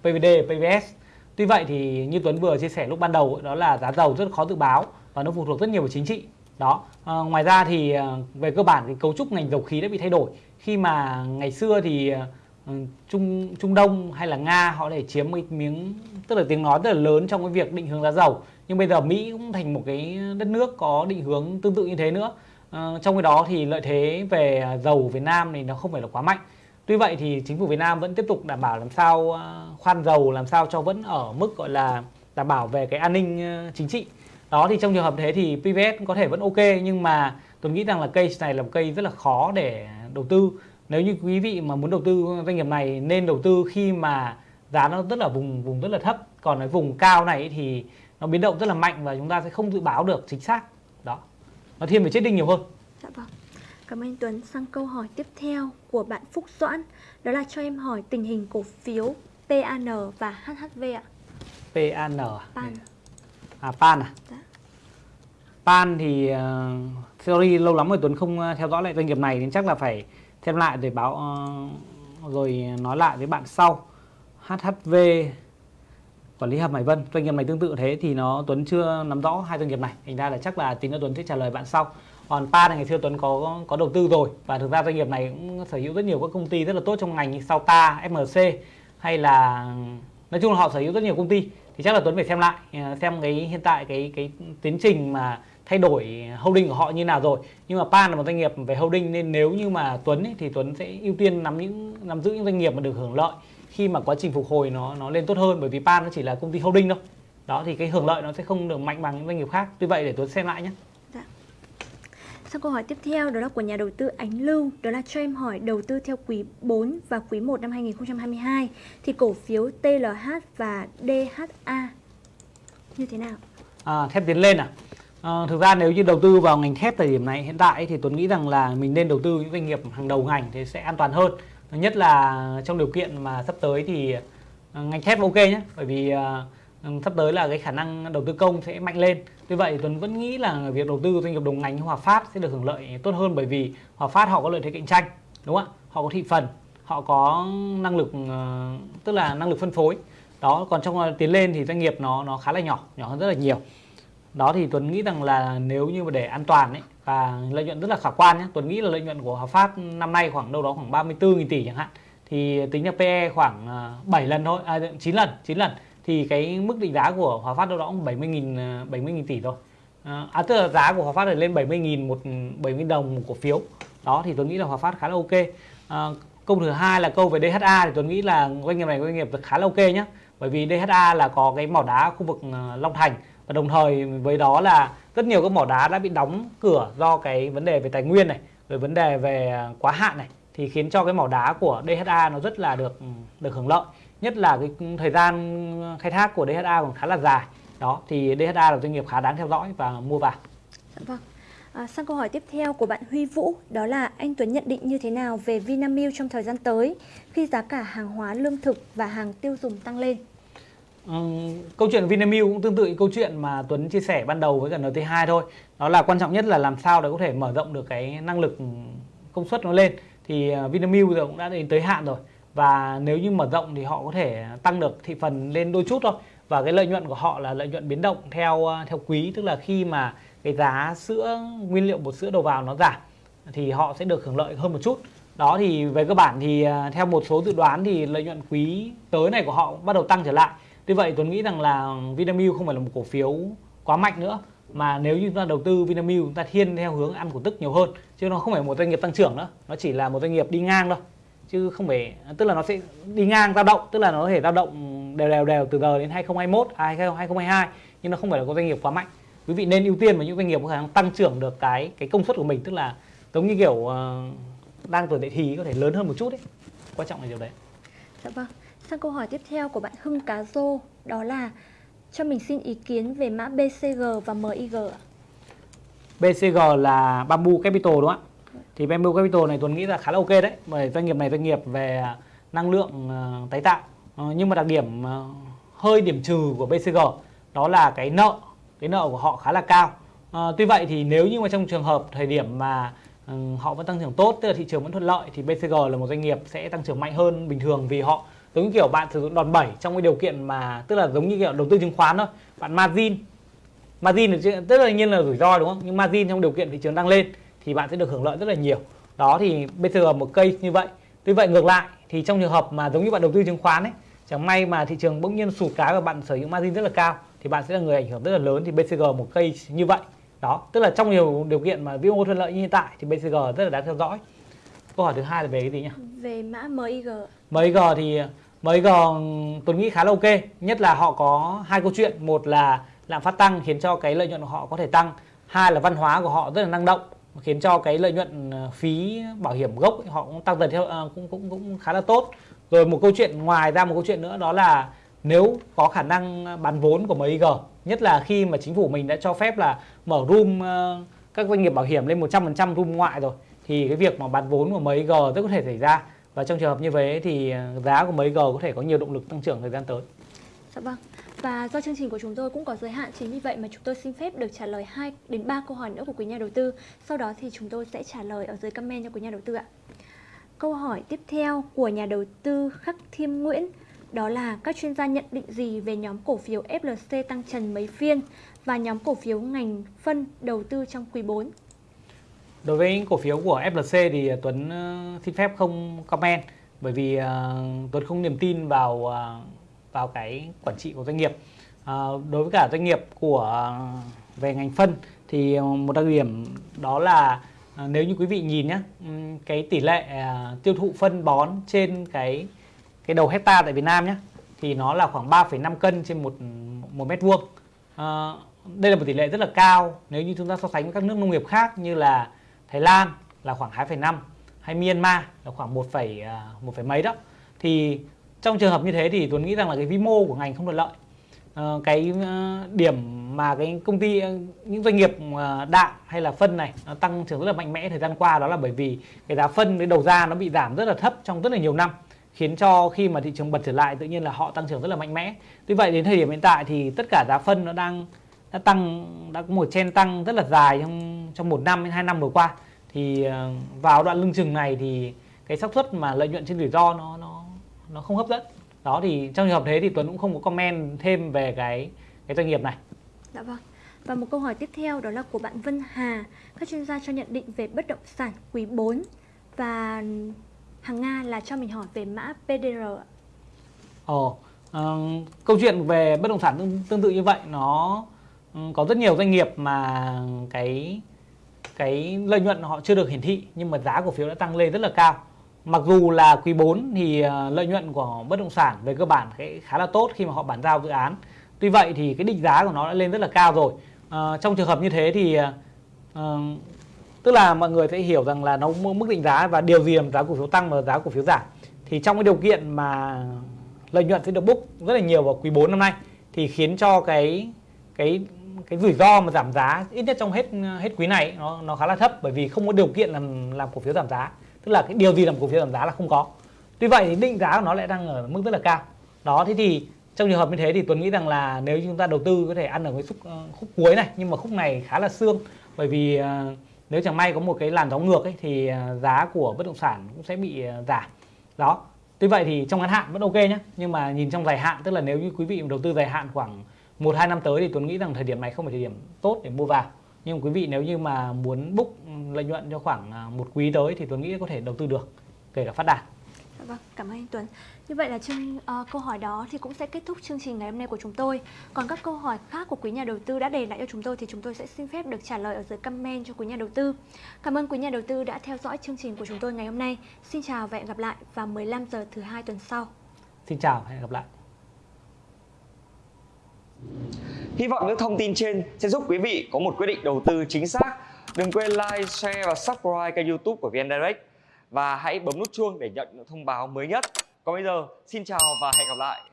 PVD PVS tuy vậy thì như Tuấn vừa chia sẻ lúc ban đầu đó là giá dầu rất khó dự báo và nó phụ thuộc rất nhiều vào chính trị. Đó. À, ngoài ra thì à, về cơ bản thì cấu trúc ngành dầu khí đã bị thay đổi. Khi mà ngày xưa thì à, Ừ, Trung Trung Đông hay là Nga họ để chiếm một miếng tức là tiếng nói rất là lớn trong cái việc định hướng giá dầu. Nhưng bây giờ Mỹ cũng thành một cái đất nước có định hướng tương tự như thế nữa. À, trong cái đó thì lợi thế về dầu Việt Nam thì nó không phải là quá mạnh. Tuy vậy thì chính phủ Việt Nam vẫn tiếp tục đảm bảo làm sao ờ, khoan dầu làm sao cho vẫn ở mức gọi là đảm bảo về cái an ninh ờ, chính trị. Đó thì trong trường hợp thế thì PVS có thể vẫn ok nhưng mà tôi nghĩ rằng là case này là một cây rất là khó để đầu tư nếu như quý vị mà muốn đầu tư doanh nghiệp này nên đầu tư khi mà giá nó rất là vùng vùng rất là thấp. Còn cái vùng cao này thì nó biến động rất là mạnh và chúng ta sẽ không dự báo được chính xác. Đó. Nó thiên về chết đinh nhiều hơn. Dạ vâng. Cảm ơn Tuấn. Sang câu hỏi tiếp theo của bạn Phúc Doãn. Đó là cho em hỏi tình hình cổ phiếu PAN và HHV ạ. PAN à? PAN. À PAN à? Dạ. PAN thì uh, sorry lâu lắm rồi Tuấn không ờ, theo dõi lại doanh nghiệp này nên chắc là phải xem lại rồi báo ờ, rồi nói lại với bạn sau. HHV quản lý hầm Hải Vân. Doanh nghiệp này tương tự thế thì nó Tuấn chưa nắm rõ hai doanh nghiệp này. Thành ra là chắc là tính nữa Tuấn sẽ trả lời bạn sau. Còn PA này ngày xưa Tuấn có có đầu tư rồi và thực ra doanh nghiệp này cũng sở hữu rất nhiều các công ty rất là tốt trong ngành như sau ta, FMC hay là nói chung là họ sở hữu rất nhiều công ty. Thì chắc là Tuấn phải xem lại ờ, xem cái hiện tại cái cái tiến trình mà thay đổi holding của họ như nào rồi nhưng mà PAN là một doanh nghiệp về holding nên nếu như mà Tuấn ấy, thì Tuấn sẽ ưu tiên nắm những nắm giữ những doanh nghiệp mà được hưởng lợi khi mà quá trình phục hồi nó nó lên tốt hơn bởi vì PAN nó chỉ là công ty holding thôi đó thì cái hưởng lợi nó sẽ không được mạnh bằng những doanh nghiệp khác tuy vậy để Tuấn xem lại nhé dạ. Sau câu hỏi tiếp theo đó là của nhà đầu tư Ánh Lưu Đó là cho em hỏi đầu tư theo quý 4 và quý 1 năm 2022 Thì cổ phiếu TLH và DHA như thế nào? À, thép tiến lên à? À, thực ra nếu như đầu tư vào ngành thép thời điểm này hiện tại thì Tuấn nghĩ rằng là mình nên đầu tư những doanh nghiệp hàng đầu ngành thì sẽ an toàn hơn. Nhất là trong điều kiện mà sắp tới thì ờ, ngành thép ok nhé, bởi vì uh, sắp tới là cái khả năng đầu tư công sẽ mạnh lên. Tuy vậy Tuấn vẫn nghĩ là việc đầu tư doanh nghiệp đồng ngành như Hòa Phát sẽ được hưởng lợi tốt hơn bởi vì Hòa Phát họ có lợi thế cạnh tranh, đúng không ạ? Họ có thị phần, họ có năng lực uh, tức là năng lực phân phối. Đó, còn trong tiến lên thì doanh nghiệp nó nó khá là nhỏ, nhỏ hơn rất là nhiều đó thì Tuấn nghĩ rằng là nếu như mà để an toàn ấy và lợi nhuận rất là khả quan nhé Tuấn nghĩ là lợi nhuận của Hòa Phát năm nay khoảng đâu đó khoảng 34.000 tỷ chẳng hạn thì tính là PE khoảng à, 7 lần thôi à, 9 lần 9 lần thì cái mức định giá của Hòa Phát đâu đó cũng 70.000 70.000 à, tỷ thôi. À, à, tức là giá của Hòa Phát là lên 70.000 một 70 đồng một cổ phiếu. Đó thì Tuấn nghĩ là Hòa Phát khá là ok. À, câu thứ hai là câu về DHA thì Tuấn nghĩ là doanh nghiệp này doanh nghiệp khá là ok nhé bởi vì DHA là có cái mỏ đá khu vực Long Thành và đồng thời với đó là rất nhiều các mỏ đá đã bị đóng cửa do cái vấn đề về tài nguyên này rồi vấn đề về quá hạn này thì khiến cho cái mỏ đá của DHA nó rất là được được hưởng lợi. Nhất là cái thời gian khai thác của DHA còn khá là dài. Đó thì DHA là doanh nghiệp khá đáng theo dõi và mua vào. Dạ vâng. À, sang câu hỏi tiếp theo của bạn Huy Vũ đó là anh Tuấn nhận định như thế nào về Vinamilk trong thời gian tới khi giá cả hàng hóa lương thực và hàng tiêu dùng tăng lên? Ờ, câu chuyện Vinamilk cũng tương tự câu chuyện mà Tuấn chia sẻ ban đầu với cả NT2 thôi. Đó là quan trọng nhất là làm sao để có thể mở rộng được cái năng lực công suất nó lên. Thì ờ, Vinamilk giờ cũng đã đến tới hạn rồi. Và nếu như mở rộng thì họ có thể tăng được thị phần lên đôi chút thôi. Và cái lợi nhuận của họ là lợi nhuận biến động theo ờ, theo quý, tức là khi mà cái giá sữa nguyên liệu bột sữa đầu vào nó giảm thì họ sẽ được hưởng lợi hơn một chút. Đó thì về cơ bản thì theo một số dự đoán thì lợi nhuận quý tới này của họ bắt đầu tăng trở lại Tuy vậy Tuấn nghĩ rằng là Vinamilk không phải là một cổ phiếu quá mạnh nữa mà nếu như chúng ta đầu tư Vinamilk chúng ta thiên theo hướng ăn cổ tức nhiều hơn chứ nó không phải một doanh nghiệp tăng trưởng nữa. Nó chỉ là một doanh nghiệp đi ngang thôi chứ không phải tức là nó sẽ đi ngang dao động tức là nó có thể dao động đều đều đều từ giờ đến 2021 à, 2022 nhưng nó không phải là có doanh nghiệp quá mạnh. Quý vị nên ưu tiên vào những doanh nghiệp có khả năng tăng trưởng được cái cái công suất của mình tức là giống như kiểu uh, đang tuổi dậy thì có thể lớn hơn một chút đấy quan trọng là điều đấy. Dạ vâng. Sang câu hỏi tiếp theo của bạn Hưng Cá Rô đó là cho mình xin ý kiến về mã BCG và MIG ạ. BCG là Bamboo Capital đúng không ạ? Thì Bamboo Capital này Tuấn nghĩ là khá là ok đấy bởi doanh nghiệp này doanh nghiệp về năng lượng ờ, tái tạo Ờ, nhưng mà đặc điểm ờ, hơi điểm trừ của BCG đó là cái nợ cái nợ của họ khá là cao Ờ, tuy vậy thì nếu như mà trong trường hợp thời điểm mà ừ, họ vẫn tăng trưởng tốt tức là thị trường vẫn thuận lợi thì BCG là một doanh nghiệp sẽ tăng trưởng mạnh hơn bình thường vì họ giống như kiểu bạn sử dụng đòn bẩy trong cái điều kiện mà tức là giống như kiểu đầu tư chứng khoán thôi. Bạn margin. Margin thì tức là nhiên là rủi ro đúng không? Nhưng margin trong điều kiện thị trường đang lên thì bạn sẽ được hưởng lợi rất là nhiều. Đó thì BCG một cây như vậy. Tuy vậy ngược lại thì trong trường hợp mà giống như bạn đầu tư chứng khoán ấy chẳng may mà thị trường bỗng nhiên sụt cái và bạn sở hữu margin rất là cao thì bạn sẽ là người ảnh hưởng rất là lớn thì BCG một cây như vậy. Đó tức là trong nhiều điều kiện mà vĩ mô thuận lợi như hiện tại thì BCG rất là đáng theo dõi. Câu hỏi thứ hai là về cái gì nhỉ? Về mã MIG. MIG thì MIG tôi nghĩ khá là ok, nhất là họ có hai câu chuyện. Một là lạm phát tăng khiến cho cái lợi nhuận của họ có thể tăng. Hai là văn hóa của họ rất là năng động, khiến cho cái lợi nhuận ờ, phí bảo hiểm gốc họ cũng tăng dần theo ờ, cũng cũng cũng khá là tốt. Rồi một câu chuyện ngoài ra một câu chuyện nữa đó là nếu có khả năng bán vốn của MIG nhất là khi mà chính phủ mình đã cho phép là mở room ờ, các doanh nghiệp bảo hiểm lên 100% room ngoại rồi, thì cái việc mà bán vốn của MIG rất có thể xảy ra và trong trường hợp như vậy thì à, giá của mấy g có thể có nhiều động lực tăng trưởng thời gian tới. Dạ vâng. Và do chương trình của chúng tôi cũng có giới hạn chính vì vậy mà chúng tôi xin phép được trả lời 2 đến 3 câu hỏi nữa của quý nhà đầu tư. Sau đó thì chúng tôi sẽ trả lời ở dưới comment cho quý nhà đầu tư ạ. Câu hỏi tiếp theo của nhà đầu tư Khắc Thiêm Nguyễn, đó là các chuyên gia nhận định gì về nhóm cổ phiếu FLC tăng trần mấy phiên và nhóm cổ phiếu ngành phân đầu tư trong quý 4. Đối với cổ phiếu của FLC thì Tuấn ờ, xin phép không comment bởi vì ờ, Tuấn không niềm tin vào ờ, vào cái quản trị của doanh nghiệp. Đối với cả doanh nghiệp của về ngành phân thì một đặc điểm đó là nếu như quý vị nhìn nhé, cái tỷ lệ tiêu thụ phân bón trên cái cái đầu hecta tại Việt Nam nhé thì nó là khoảng 3,5 cân trên một một mét vuông. Đây là một tỷ lệ rất là cao nếu như chúng ta so sánh với các nước nông nghiệp khác như là Thái Lan là khoảng 2,5 hay Myanmar là khoảng 1, một 1, à, mấy đó. Thì trong trường hợp như thế thì Tuấn nghĩ rằng là cái vĩ mô của ngành không thuận lợi. Ờ, cái ờ, điểm mà cái công ty ờ, những doanh nghiệp đạm hay là phân này nó tăng trưởng rất là mạnh mẽ thời gian qua đó là bởi vì cái giá phân cái đầu ra nó bị giảm rất là thấp trong rất là nhiều năm khiến cho khi mà thị trường bật trở lại tự nhiên là họ tăng trưởng rất là mạnh mẽ. Tuy vậy đến thời điểm hiện tại thì tất cả giá phân nó đang đã tăng đã có một chen tăng rất là dài trong trong một năm đến hai năm vừa qua thì ờ, vào đoạn lưng chừng này thì cái xác suất mà lợi nhuận trên rủi ro nó nó nó không hấp dẫn đó thì trong trường hợp thế thì Tuấn cũng không có comment thêm về cái cái doanh nghiệp này Dạ vâng. Và một câu hỏi tiếp theo đó là của bạn Vân Hà. Các chuyên gia cho nhận định về bất động sản quý 4 và hàng Nga là cho mình hỏi về mã PDR ạ. Ồ, ờ, câu chuyện về bất động sản tương, tương tự như vậy nó Ừ, có rất nhiều doanh nghiệp mà cái cái lợi nhuận họ chưa được hiển thị nhưng mà giá cổ phiếu đã tăng lên rất là cao. Mặc dù là quý 4 thì ờ, lợi nhuận của bất động sản về cơ bản cái khá là tốt khi mà họ bán giao dự án. Tuy vậy thì cái định giá của nó đã lên rất là cao rồi. À, trong trường hợp như thế thì à, tức là mọi người sẽ hiểu rằng là nó mức định giá và điều gì làm giá cổ phiếu tăng và giá cổ phiếu giảm. Thì trong cái điều kiện mà lợi nhuận sẽ được book rất là nhiều vào quý 4 năm nay thì khiến cho cái cái cái rủi ro mà giảm giá ít nhất trong hết hết quý này nó nó khá là thấp bởi vì không có điều kiện làm làm cổ phiếu giảm giá. Tức là cái điều gì làm cổ phiếu giảm giá là không có. Tuy vậy thì định giá của nó lại đang ở mức rất là cao. Đó thế thì trong trường hợp như thế thì Tuấn nghĩ rằng là nếu chúng ta đầu tư có thể ăn ở cái khúc ờ, khúc cuối này nhưng mà khúc này khá là xương bởi vì ờ, nếu chẳng may có một cái làn gió ngược ấy, thì ờ, giá của bất động sản cũng sẽ bị giảm. Đó Tuy vậy thì trong ngắn hạn vẫn ok nhé Nhưng mà nhìn trong dài hạn Tức là nếu như quý vị đầu tư dài hạn khoảng 1-2 năm tới Thì Tuấn nghĩ rằng thời điểm này không phải thời điểm tốt để mua vào Nhưng quý vị nếu như mà muốn book lợi nhuận cho khoảng à, một quý tới Thì Tuấn nghĩ có thể đầu tư được Kể cả phát đạt Dạ vâng, cảm ơn anh Tuấn. Như vậy là chương ờ, câu hỏi đó thì cũng sẽ kết thúc chương trình ngày hôm nay của chúng tôi. Còn các câu hỏi khác của quý nhà đầu tư đã để lại cho chúng tôi thì chúng tôi sẽ xin phép được trả lời ở dưới comment cho quý nhà đầu tư. Cảm ơn quý nhà đầu tư đã theo dõi chương trình của chúng tôi ngày hôm nay. Xin chào và hẹn gặp lại vào 15 giờ thứ hai tuần sau. Xin chào và hẹn gặp lại Hy vọng những thông tin trên sẽ giúp quý vị có một quyết định đầu tư chính xác. Đừng quên like, share và subscribe kênh youtube của VN Direct. và hãy bấm nút chuông để nhận những thông báo mới nhất. Còn bây giờ, xin chào và hẹn gặp lại.